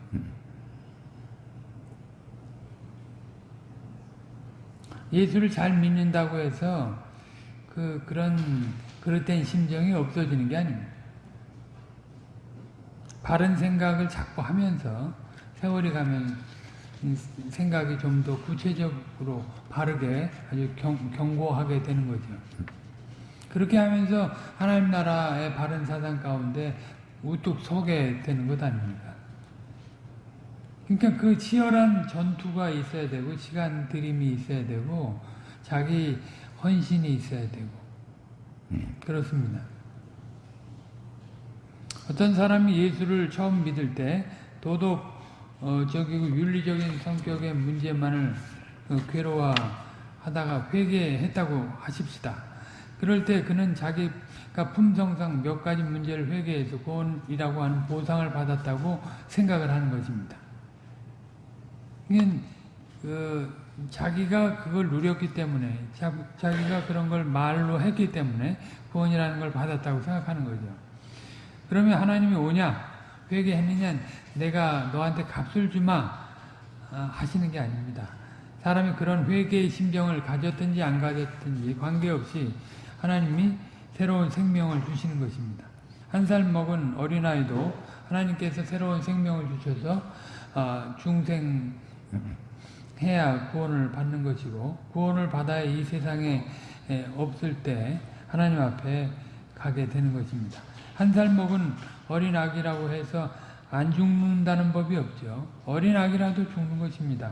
예수를 잘 믿는다고 해서 그, 그런 그릇된 심정이 없어지는 게 아닙니다. 바른 생각을 자꾸 하면서 세월이 가면 생각이 좀 더 구체적으로 바르게 아주 경, 경고하게 되는 거죠. 그렇게 하면서 하나님 나라의 바른 사상 가운데 우뚝 서게 되는 것 아닙니까? 그러니까 그 치열한 전투가 있어야 되고 시간 들임이 있어야 되고 자기 헌신이 있어야 되고 그렇습니다. 어떤 사람이 예수를 처음 믿을 때 도덕 어, 저기 그 윤리적인 성격의 문제만을 어, 괴로워하다가 회개했다고 하십시다. 그럴 때 그는 자기가 품성상 몇 가지 문제를 회개해서 구원이라고 하는 보상을 받았다고 생각을 하는 것입니다. 그 자기가 그걸 누렸기 때문에 자, 자기가 그런 걸 말로 했기 때문에 구원이라는 걸 받았다고 생각하는 거죠. 그러면 하나님이 오냐? 회개했느냐? 내가 너한테 값을 주마 아, 하시는 게 아닙니다. 사람이 그런 회개의 심정을 가졌든지 안 가졌든지 관계없이 하나님이 새로운 생명을 주시는 것입니다. 한 살 먹은 어린아이도 하나님께서 새로운 생명을 주셔서 아, 중생해야 구원을 받는 것이고 구원을 받아야 이 세상에 없을 때 하나님 앞에 가게 되는 것입니다. 한 살 먹은 어린 아기라고 해서 안 죽는다는 법이 없죠. 어린 아기라도 죽는 것입니다.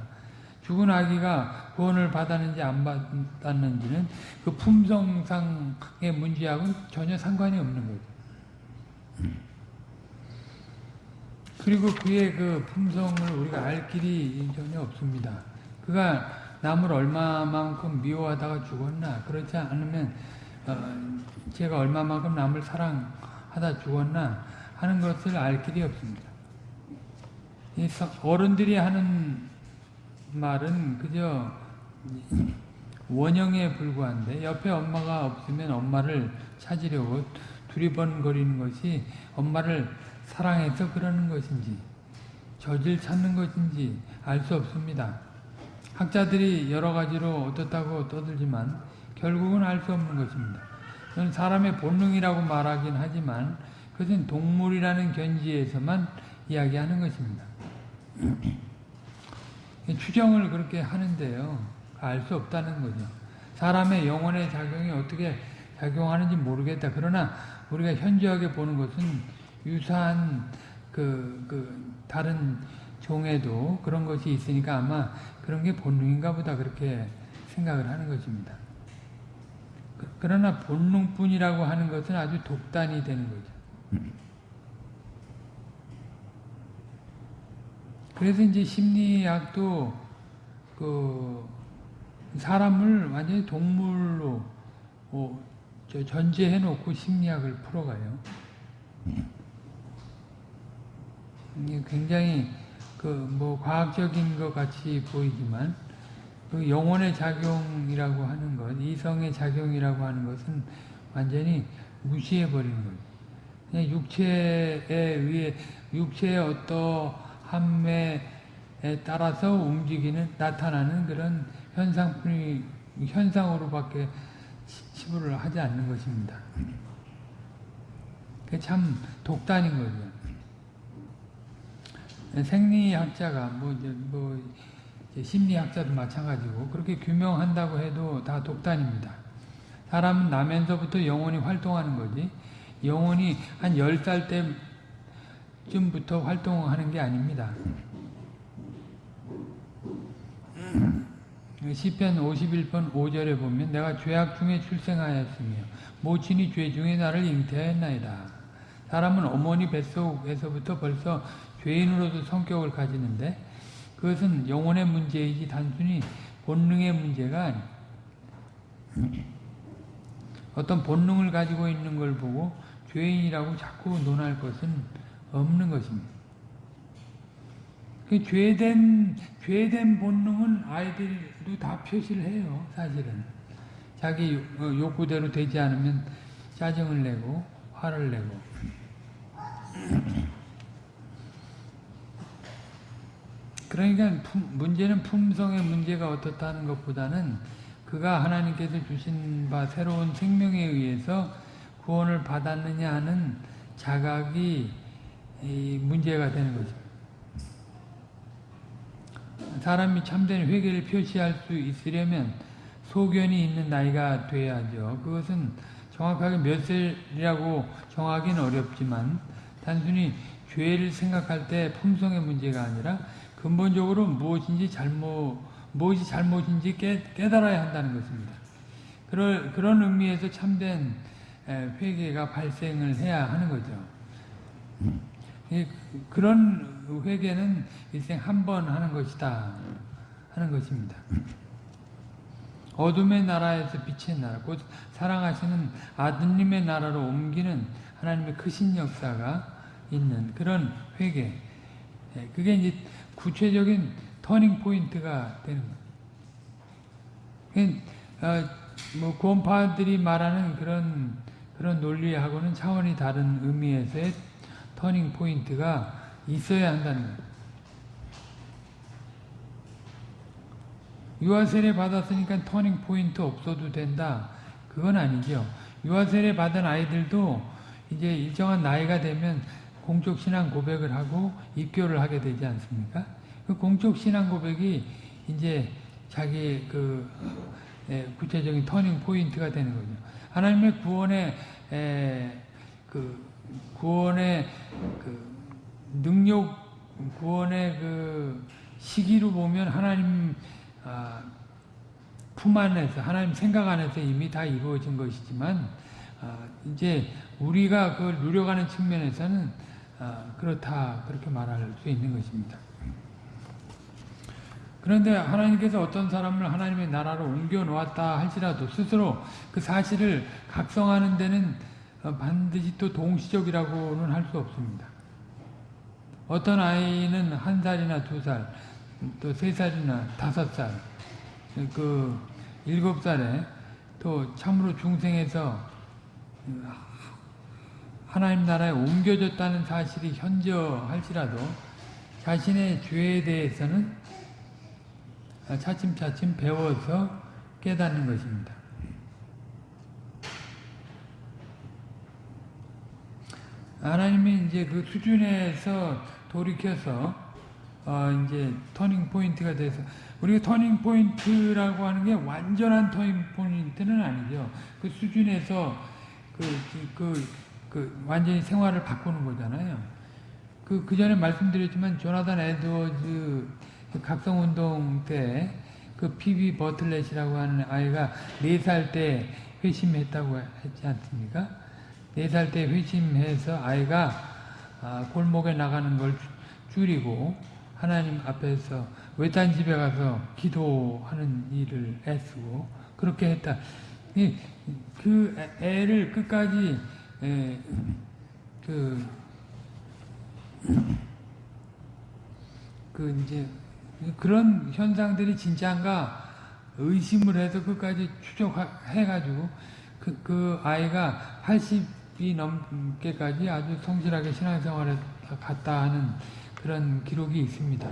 죽은 아기가 구원을 받았는지 안 받았는지는 그 품성상의 문제하고는 전혀 상관이 없는 거죠. 그리고 그의 그 품성을 우리가 알 길이 전혀 없습니다. 그가 남을 얼마만큼 미워하다가 죽었나 그렇지 않으면 어, 제가 얼마만큼 남을 사랑하다 죽었나 하는 것을 알 길이 없습니다. 어른들이 하는 말은 그저 원형에 불과한데 옆에 엄마가 없으면 엄마를 찾으려고 두리번거리는 것이 엄마를 사랑해서 그러는 것인지 저질 찾는 것인지 알 수 없습니다. 학자들이 여러 가지로 어떻다고 떠들지만 결국은 알 수 없는 것입니다. 저는 사람의 본능이라고 말하긴 하지만 그것은 동물이라는 견지에서만 이야기하는 것입니다. 추정을 그렇게 하는데요. 알 수 없다는 거죠. 사람의 영혼의 작용이 어떻게 작용하는지 모르겠다. 그러나 우리가 현저하게 보는 것은 유사한 그, 그 다른 종에도 그런 것이 있으니까 아마 그런 게 본능인가 보다 그렇게 생각을 하는 것입니다. 그, 그러나 본능뿐이라고 하는 것은 아주 독단이 되는 거죠. 그래서 이제 심리학도 그 사람을 완전히 동물로 어, 전제해 놓고 심리학을 풀어가요. 굉장히 그 뭐 과학적인 것 같이 보이지만 그 영혼의 작용이라고 하는 것, 이성의 작용이라고 하는 것은 완전히 무시해 버리는. 그냥 육체에 의해 육체의 어떠함에 따라서 움직이는 나타나는 그런 현상뿐이 현상으로밖에 치부를 하지 않는 것입니다. 참 독단인 거죠. 생리학자가 뭐, 뭐 심리학자도 마찬가지고 그렇게 규명한다고 해도 다 독단입니다. 사람은 나면서부터 영혼이 활동하는 거지 영혼이 한 10살 때쯤부터 활동하는 게 아닙니다. 시편 51편 5절에 보면 내가 죄악 중에 출생하였으며 모친이 죄 중에 나를 잉태하였나이다. 사람은 어머니 뱃속에서부터 벌써 죄인으로도 성격을 가지는데 그것은 영혼의 문제이지 단순히 본능의 문제가 아니 어떤 본능을 가지고 있는 걸 보고 죄인이라고 자꾸 논할 것은 없는 것입니다. 그 죄된 죄된 본능은 아이들도 다 표시를 해요. 사실은 자기 욕구대로 되지 않으면 짜증을 내고 화를 내고 그러니까 문제는 품성의 문제가 어떻다는 것보다는 그가 하나님께서 주신 바 새로운 생명에 의해서 구원을 받았느냐 하는 자각이 문제가 되는 거죠. 사람이 참된 회개를 표시할 수 있으려면 소견이 있는 나이가 돼야죠. 그것은 정확하게 몇 살이라고 정하기는 어렵지만 단순히 죄를 생각할 때 품성의 문제가 아니라 근본적으로 무엇인지 잘못, 무엇이 잘못인지 깨, 깨달아야 한다는 것입니다. 그런, 그런 의미에서 참된 회개가 발생을 해야 하는 거죠. 그런 회개는 일생 한 번 하는 것이다 하는 것입니다. 어둠의 나라에서 빛의 나라, 곧 사랑하시는 아드님의 나라로 옮기는 하나님의 크신 역사가 있는 그런 회개. 그게 이제 구체적인 turning point가 되는 거예요. 어, 뭐 구원파들이 말하는 그런 그런 논리하고는 차원이 다른 의미에서의 turning point가 있어야 한다는 거예요. 유아 세례 받았으니까 turning point 없어도 된다. 그건 아니죠. 유아 세례 받은 아이들도 이제 일정한 나이가 되면 공적 신앙 고백을 하고 입교를 하게 되지 않습니까? 그 공적 신앙 고백이 이제 자기 그 예, 구체적인 turning point가 되는 거죠. 하나님의 구원의 에, 그 구원의 그 능력 구원의 그 시기로 보면 하나님 아, 품 안에서 하나님 생각 안에서 이미 다 이루어진 것이지만 아, 이제 우리가 그걸 누려가는 측면에서는 아, 그렇다 그렇게 말할 수 있는 것입니다. 그런데 하나님께서 어떤 사람을 하나님의 나라로 옮겨 놓았다 할지라도 스스로 그 사실을 각성하는 데는 어, 반드시 또 동시적이라고는 할 수 없습니다. 어떤 아이는 한 살이나 두 살, 또 세 살이나 다섯 살, 그 일곱 살에 또 참으로 중생에서 하나님 나라에 옮겨졌다는 사실이 현저할지라도 자신의 죄에 대해서는 차츰차츰 배워서 깨닫는 것입니다. 하나님이 이제 그 수준에서 돌이켜서 어 이제 turning point가 돼서 우리가 turning point라고 하는 게 완전한 turning point는 아니죠. 그 수준에서 그, 그, 그 완전히 생활을 바꾸는 거잖아요. 그, 그 전에 말씀드렸지만 조나단 에드워즈 각성운동 때 그 피비 버틀렛이라고 하는 아이가 4살 때 회심했다고 했지 않습니까? 4살 때 회심해서 아이가 아, 골목에 나가는 걸 줄이고 하나님 앞에서 외딴 집에 가서 기도하는 일을 애쓰고 그렇게 했다. 그 애를 끝까지 그, 그 이제 그런 현상들이 진짜인가 의심을 해서 끝까지 추적해가지고 그, 그 아이가 80이 넘게까지 아주 성실하게 신앙생활을 갔다 하는 그런 기록이 있습니다.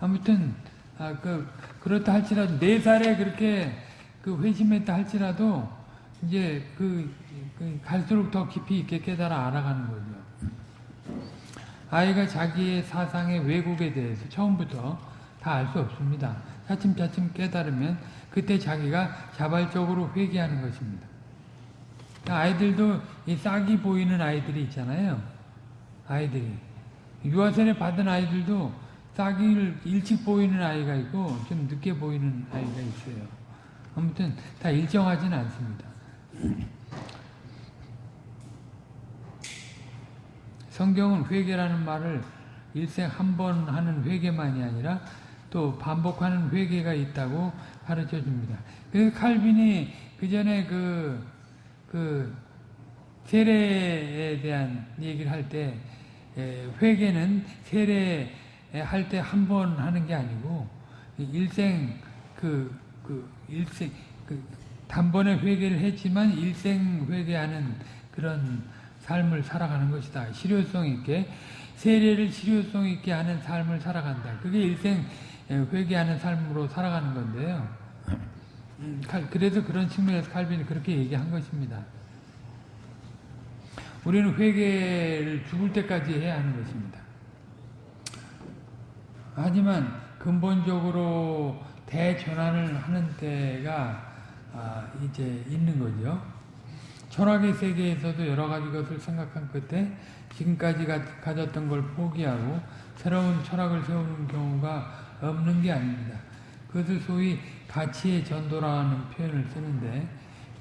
아무튼 아, 그 그렇다 할지라도 네 살에 그렇게 그 회심했다 할지라도 이제 그, 그 갈수록 더 깊이 있게 깨달아 알아가는 거죠. 아이가 자기의 사상의 왜곡에 대해서 처음부터 다 알 수 없습니다. 차츰차츰 깨달으면 그때 자기가 자발적으로 회개하는 것입니다. 아이들도 이 싹이 보이는 아이들이 있잖아요. 아이들이. 유아세례 받은 아이들도 싹이 일찍 보이는 아이가 있고 좀 늦게 보이는 아이가 있어요. 아무튼 다 일정하진 않습니다. 성경은 회개라는 말을 일생 한 번 하는 회개만이 아니라 또 반복하는 회개가 있다고 가르쳐 줍니다. 그 칼빈이 그 전에 그, 그, 세례에 대한 얘기를 할 때, 회개는 세례 할 때 한 번 하는 게 아니고, 일생, 그, 그, 일생, 그, 단번에 회개를 했지만 일생 회개하는 그런 삶을 살아가는 것이다. 실효성 있게 세례를 실효성 있게 하는 삶을 살아간다. 그게 일생 회개하는 삶으로 살아가는 건데요. 음, 그래서 그런 측면에서 칼빈이 그렇게 얘기한 것입니다. 우리는 회개를 죽을 때까지 해야 하는 것입니다. 하지만 근본적으로 대전환을 하는 때가 아, 이제 있는 거죠. 철학의 세계에서도 여러 가지 것을 생각한 끝에 지금까지 가졌던 걸 포기하고 새로운 철학을 세우는 경우가 없는 게 아닙니다. 그것을 소위 가치의 전도라는 표현을 쓰는데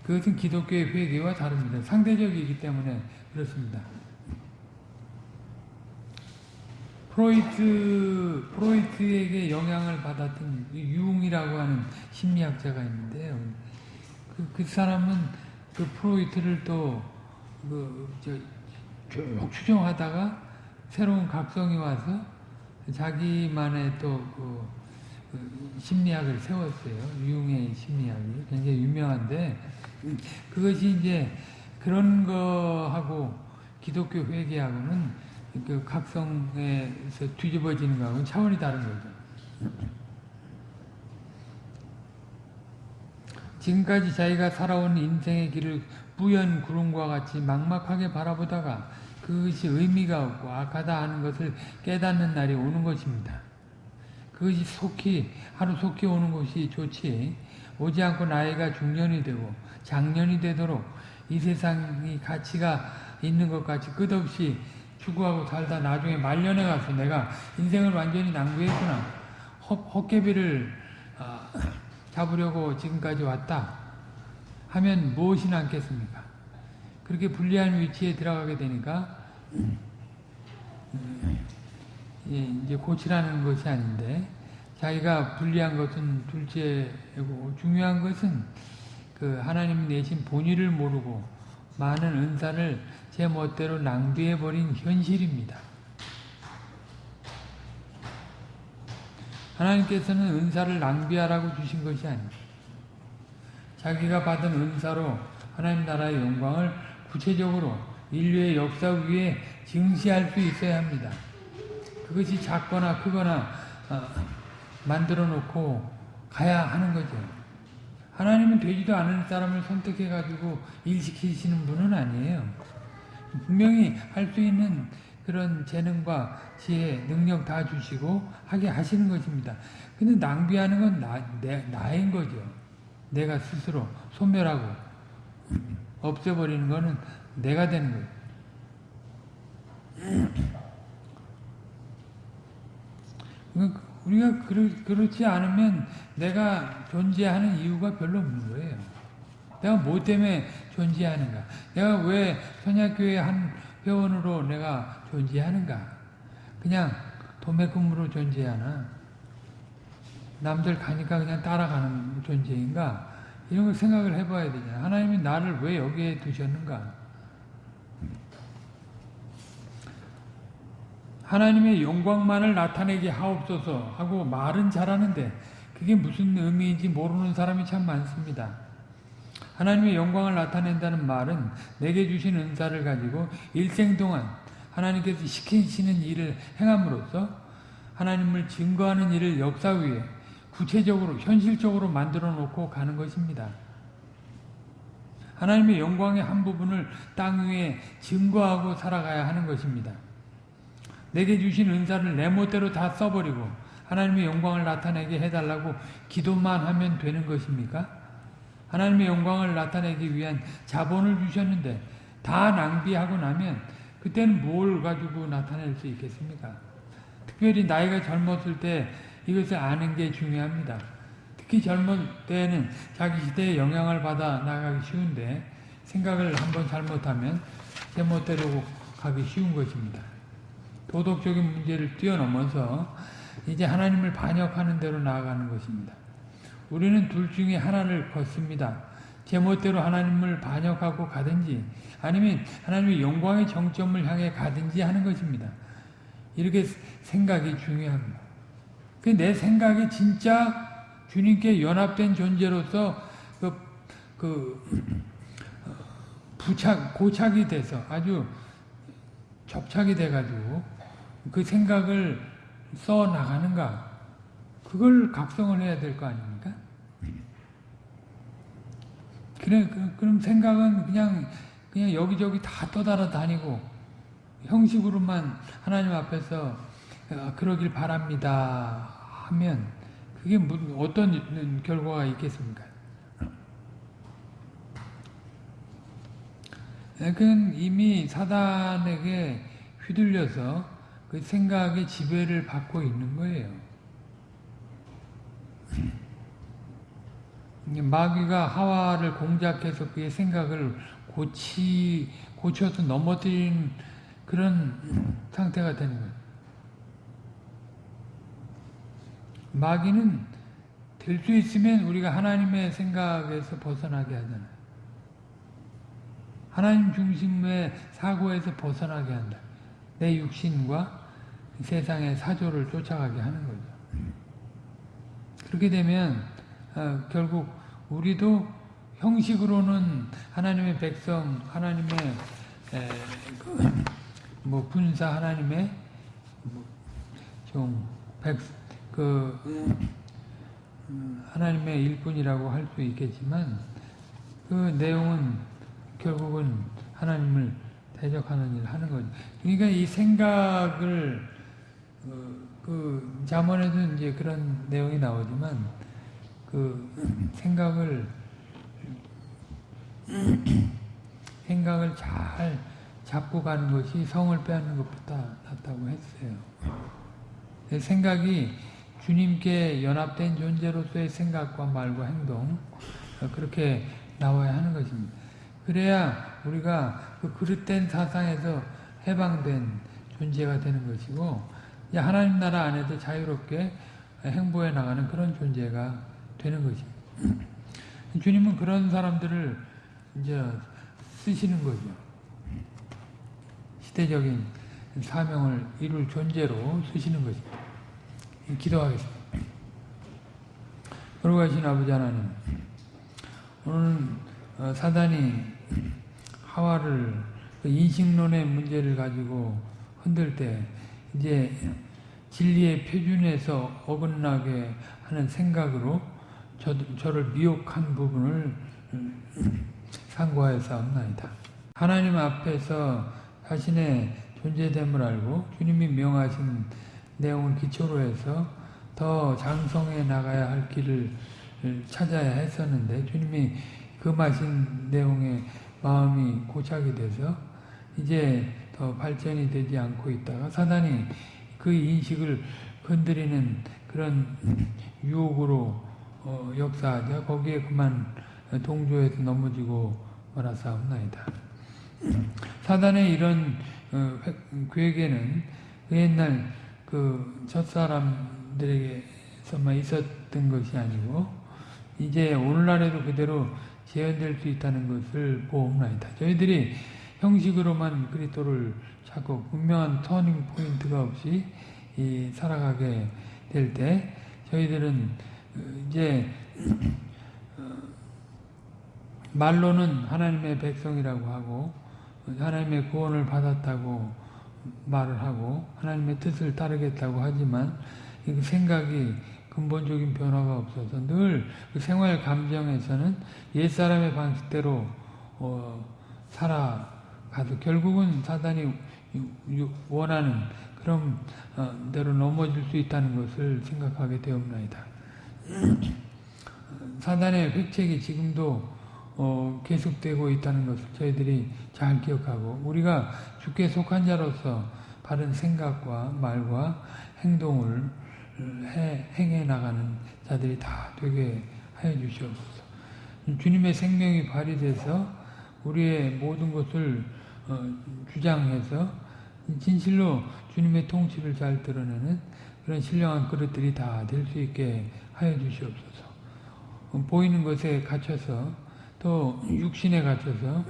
그것은 기독교의 회개와 다릅니다. 상대적이기 때문에 그렇습니다. 프로이트, 프로이트에게 영향을 받았던 융이라고 하는 심리학자가 있는데요. 그, 그 사람은 그 프로이트를 또, 그, 저, 쭉 추정하다가 새로운 각성이 와서 자기만의 또그 그 심리학을 세웠어요. 융의 심리학이 굉장히 유명한데 음, 그것이 이제 그런 거하고 기독교 회개하고는 그 각성에서 뒤집어지는 거하고는 차원이 다른 거죠. 지금까지 자기가 살아온 인생의 길을 뿌연 구름과 같이 막막하게 바라보다가 그것이 의미가 없고 악하다 하는 것을 깨닫는 날이 오는 것입니다. 그것이 속히 하루 속히 오는 것이 좋지 오지 않고 나이가 중년이 되고 장년이 되도록 이 세상이 가치가 있는 것 같이 끝없이 추구하고 살다 나중에 말년에 가서 내가 인생을 완전히 낭비했구나 헛, 개비를 어, 잡으려고 지금까지 왔다 하면 무엇이 남겠습니까? 그렇게 불리한 위치에 들어가게 되니까 예, 이제 고치라는 것이 아닌데 자기가 불리한 것은 둘째고 중요한 것은 그 하나님 내신 본의를 모르고 많은 은사를 제 멋대로 낭비해 버린 현실입니다. 하나님께서는 은사를 낭비하라고 주신 것이 아닙니다. 자기가 받은 은사로 하나님 나라의 영광을 구체적으로 인류의 역사 위에 증시할 수 있어야 합니다. 그것이 작거나 크거나 어, 만들어 놓고 가야 하는 거죠. 하나님은 되지도 않은 사람을 선택해 가지고 일시키시는 분은 아니에요. 분명히 할 수 있는 그런 재능과 지혜, 능력 다 주시고 하게 하시는 것입니다. 근데 낭비하는 건 나, 내, 나인 거죠. 내가 스스로 소멸하고 없애버리는 거는 내가 되는 거예요. 우리가 그렇, 지 않으면 내가 존재하는 이유가 별로 없는 거예요. 내가 뭐 때문에 존재하는가? 내가 왜 선약교회 한 회원으로 내가 존재하는가? 그냥 도매금으로 존재하나? 남들 가니까 그냥 따라가는 존재인가? 이런 걸 생각을 해봐야 되잖아. 하나님이 나를 왜 여기에 두셨는가? 하나님의 영광만을 나타내게 하옵소서 하고 말은 잘하는데 그게 무슨 의미인지 모르는 사람이 참 많습니다. 하나님의 영광을 나타낸다는 말은 내게 주신 은사를 가지고 일생 동안 하나님께서 시키시는 일을 행함으로써 하나님을 증거하는 일을 역사 위에 구체적으로 현실적으로 만들어 놓고 가는 것입니다. 하나님의 영광의 한 부분을 땅 위에 증거하고 살아가야 하는 것입니다. 내게 주신 은사를 내 멋대로 다 써버리고 하나님의 영광을 나타내게 해달라고 기도만 하면 되는 것입니까? 하나님의 영광을 나타내기 위한 자본을 주셨는데 다 낭비하고 나면 그때는 뭘 가지고 나타낼 수 있겠습니까? 특별히 나이가 젊었을 때 이것을 아는 게 중요합니다. 특히 젊은 때에는 자기 시대에 영향을 받아 나가기 쉬운데 생각을 한번 잘못하면 제멋대로 가기 쉬운 것입니다. 도덕적인 문제를 뛰어넘어서 이제 하나님을 반역하는 대로 나아가는 것입니다. 우리는 둘 중에 하나를 걷습니다. 제멋대로 하나님을 반역하고 가든지 아니면 하나님의 영광의 정점을 향해 가든지 하는 것입니다. 이렇게 생각이 중요합니다. 그내 생각이 진짜 주님께 연합된 존재로서 그, 그 부착, 고착이 돼서 아주 접착이 돼가지고 그 생각을 써 나가는가? 그걸 각성을 해야 될 거 아닙니까? 그래, 그, 그럼 생각은 그냥, 그냥 여기저기 다 떠달아 다니고, 형식으로만 하나님 앞에서 어, 그러길 바랍니다 하면, 그게 어떤 결과가 있겠습니까? 그건 이미 사단에게 휘둘려서 그 생각의 지배를 받고 있는 거예요. 마귀가 하와를 공작해서 그의 생각을 고치, 고쳐서 넘어뜨린 그런 상태가 되는 거예요. 마귀는 될 수 있으면 우리가 하나님의 생각에서 벗어나게 하잖아요. 하나님 중심의 사고에서 벗어나게 한다. 내 육신과 세상의 사조를 쫓아가게 하는 거죠. 그렇게 되면 어, 결국 우리도 형식으로는 하나님의 백성, 하나님의 에, 그, 뭐 분사 하나님의 뭐좀 백, 그 음, 하나님의 일꾼이라고 할 수 있겠지만 그 내용은 결국은 하나님을 대적하는 일을 하는 거죠. 그러니까 이 생각을 어, 그 자문에도 이제 그런 내용이 나오지만 그 생각을 생각을 잘 잡고 가는 것이 성을 빼앗는 것보다 낫다고 했어요. 생각이 주님께 연합된 존재로서의 생각과 말과 행동 어, 그렇게 나와야 하는 것입니다. 그래야 우리가 그 그릇된 사상에서 해방된 존재가 되는 것이고 하나님 나라 안에서 자유롭게 행보해 나가는 그런 존재가 되는 것입니다. 주님은 그런 사람들을 이제 쓰시는 거죠. 시대적인 사명을 이룰 존재로 쓰시는 것입니다. 기도하겠습니다. 거룩하신 아버지 하나님, 오늘 어, 사단이 하와를 그 인식론의 문제를 가지고 흔들 때 이제 진리의 표준에서 어긋나게 하는 생각으로 저, 저를 미혹한 부분을 상고하여 싸움나이다. 하나님 앞에서 자신의 존재됨을 알고 주님이 명하신 내용을 기초로 해서 더 장성해 나가야 할 길을 찾아야 했었는데 주님이 금하신 내용에 마음이 고착이 돼서 이제 더 발전이 되지 않고 있다가 사단이 그 인식을 건드리는 그런 유혹으로 어, 역사하자 거기에 그만 동조해서 넘어지고 말아싸움나이다. 사단의 이런 어, 계획에는 그 옛날 그 첫사람들에게서만 있었던 것이 아니고 이제 오늘날에도 그대로 재현될 수 있다는 것을 보옵나이다. 저희들이 형식으로만 그리스도를 찾고 분명한 터닝 포인트가 없이 살아가게 될 때 저희들은 이제 어, 말로는 하나님의 백성이라고 하고 하나님의 구원을 받았다고 말을 하고 하나님의 뜻을 따르겠다고 하지만 생각이 근본적인 변화가 없어서 늘 그 생활 감정에서는 옛사람의 방식대로 어, 살아가서 결국은 사단이 원하는 그런 어, 대로 넘어질 수 있다는 것을 생각하게 되옵나이다. 사단의 획책이 지금도 어, 계속되고 있다는 것을 저희들이 잘 기억하고 우리가 주께 속한 자로서 바른 생각과 말과 행동을 해, 행해 나가는 자들이 다 되게 하여 주시옵소서. 주님의 생명이 발휘돼서 우리의 모든 것을 어, 주장해서 진실로 주님의 통치를 잘 드러내는 그런 신령한 그릇들이 다 될 수 있게 하여 주시옵소서. 어, 보이는 것에 갇혀서 또 육신에 갇혀서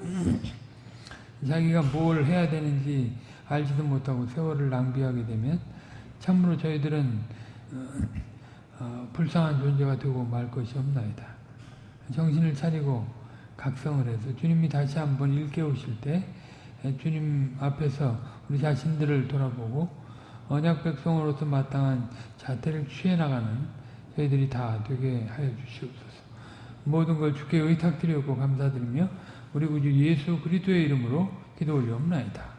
자기가 뭘 해야 되는지 알지도 못하고 세월을 낭비하게 되면 참으로 저희들은 어, 어, 불쌍한 존재가 되고 말 것이 없나이다. 정신을 차리고 각성을 해서 주님이 다시 한번 일깨우실 때 주님 앞에서 우리 자신들을 돌아보고 언약 백성으로서 마땅한 자태를 취해 나가는 저희들이 다 되게 하여 주시옵소서. 모든 걸 주께 의탁드리고 감사드리며 우리 구주 예수 그리스도의 이름으로 기도 올리옵나이다.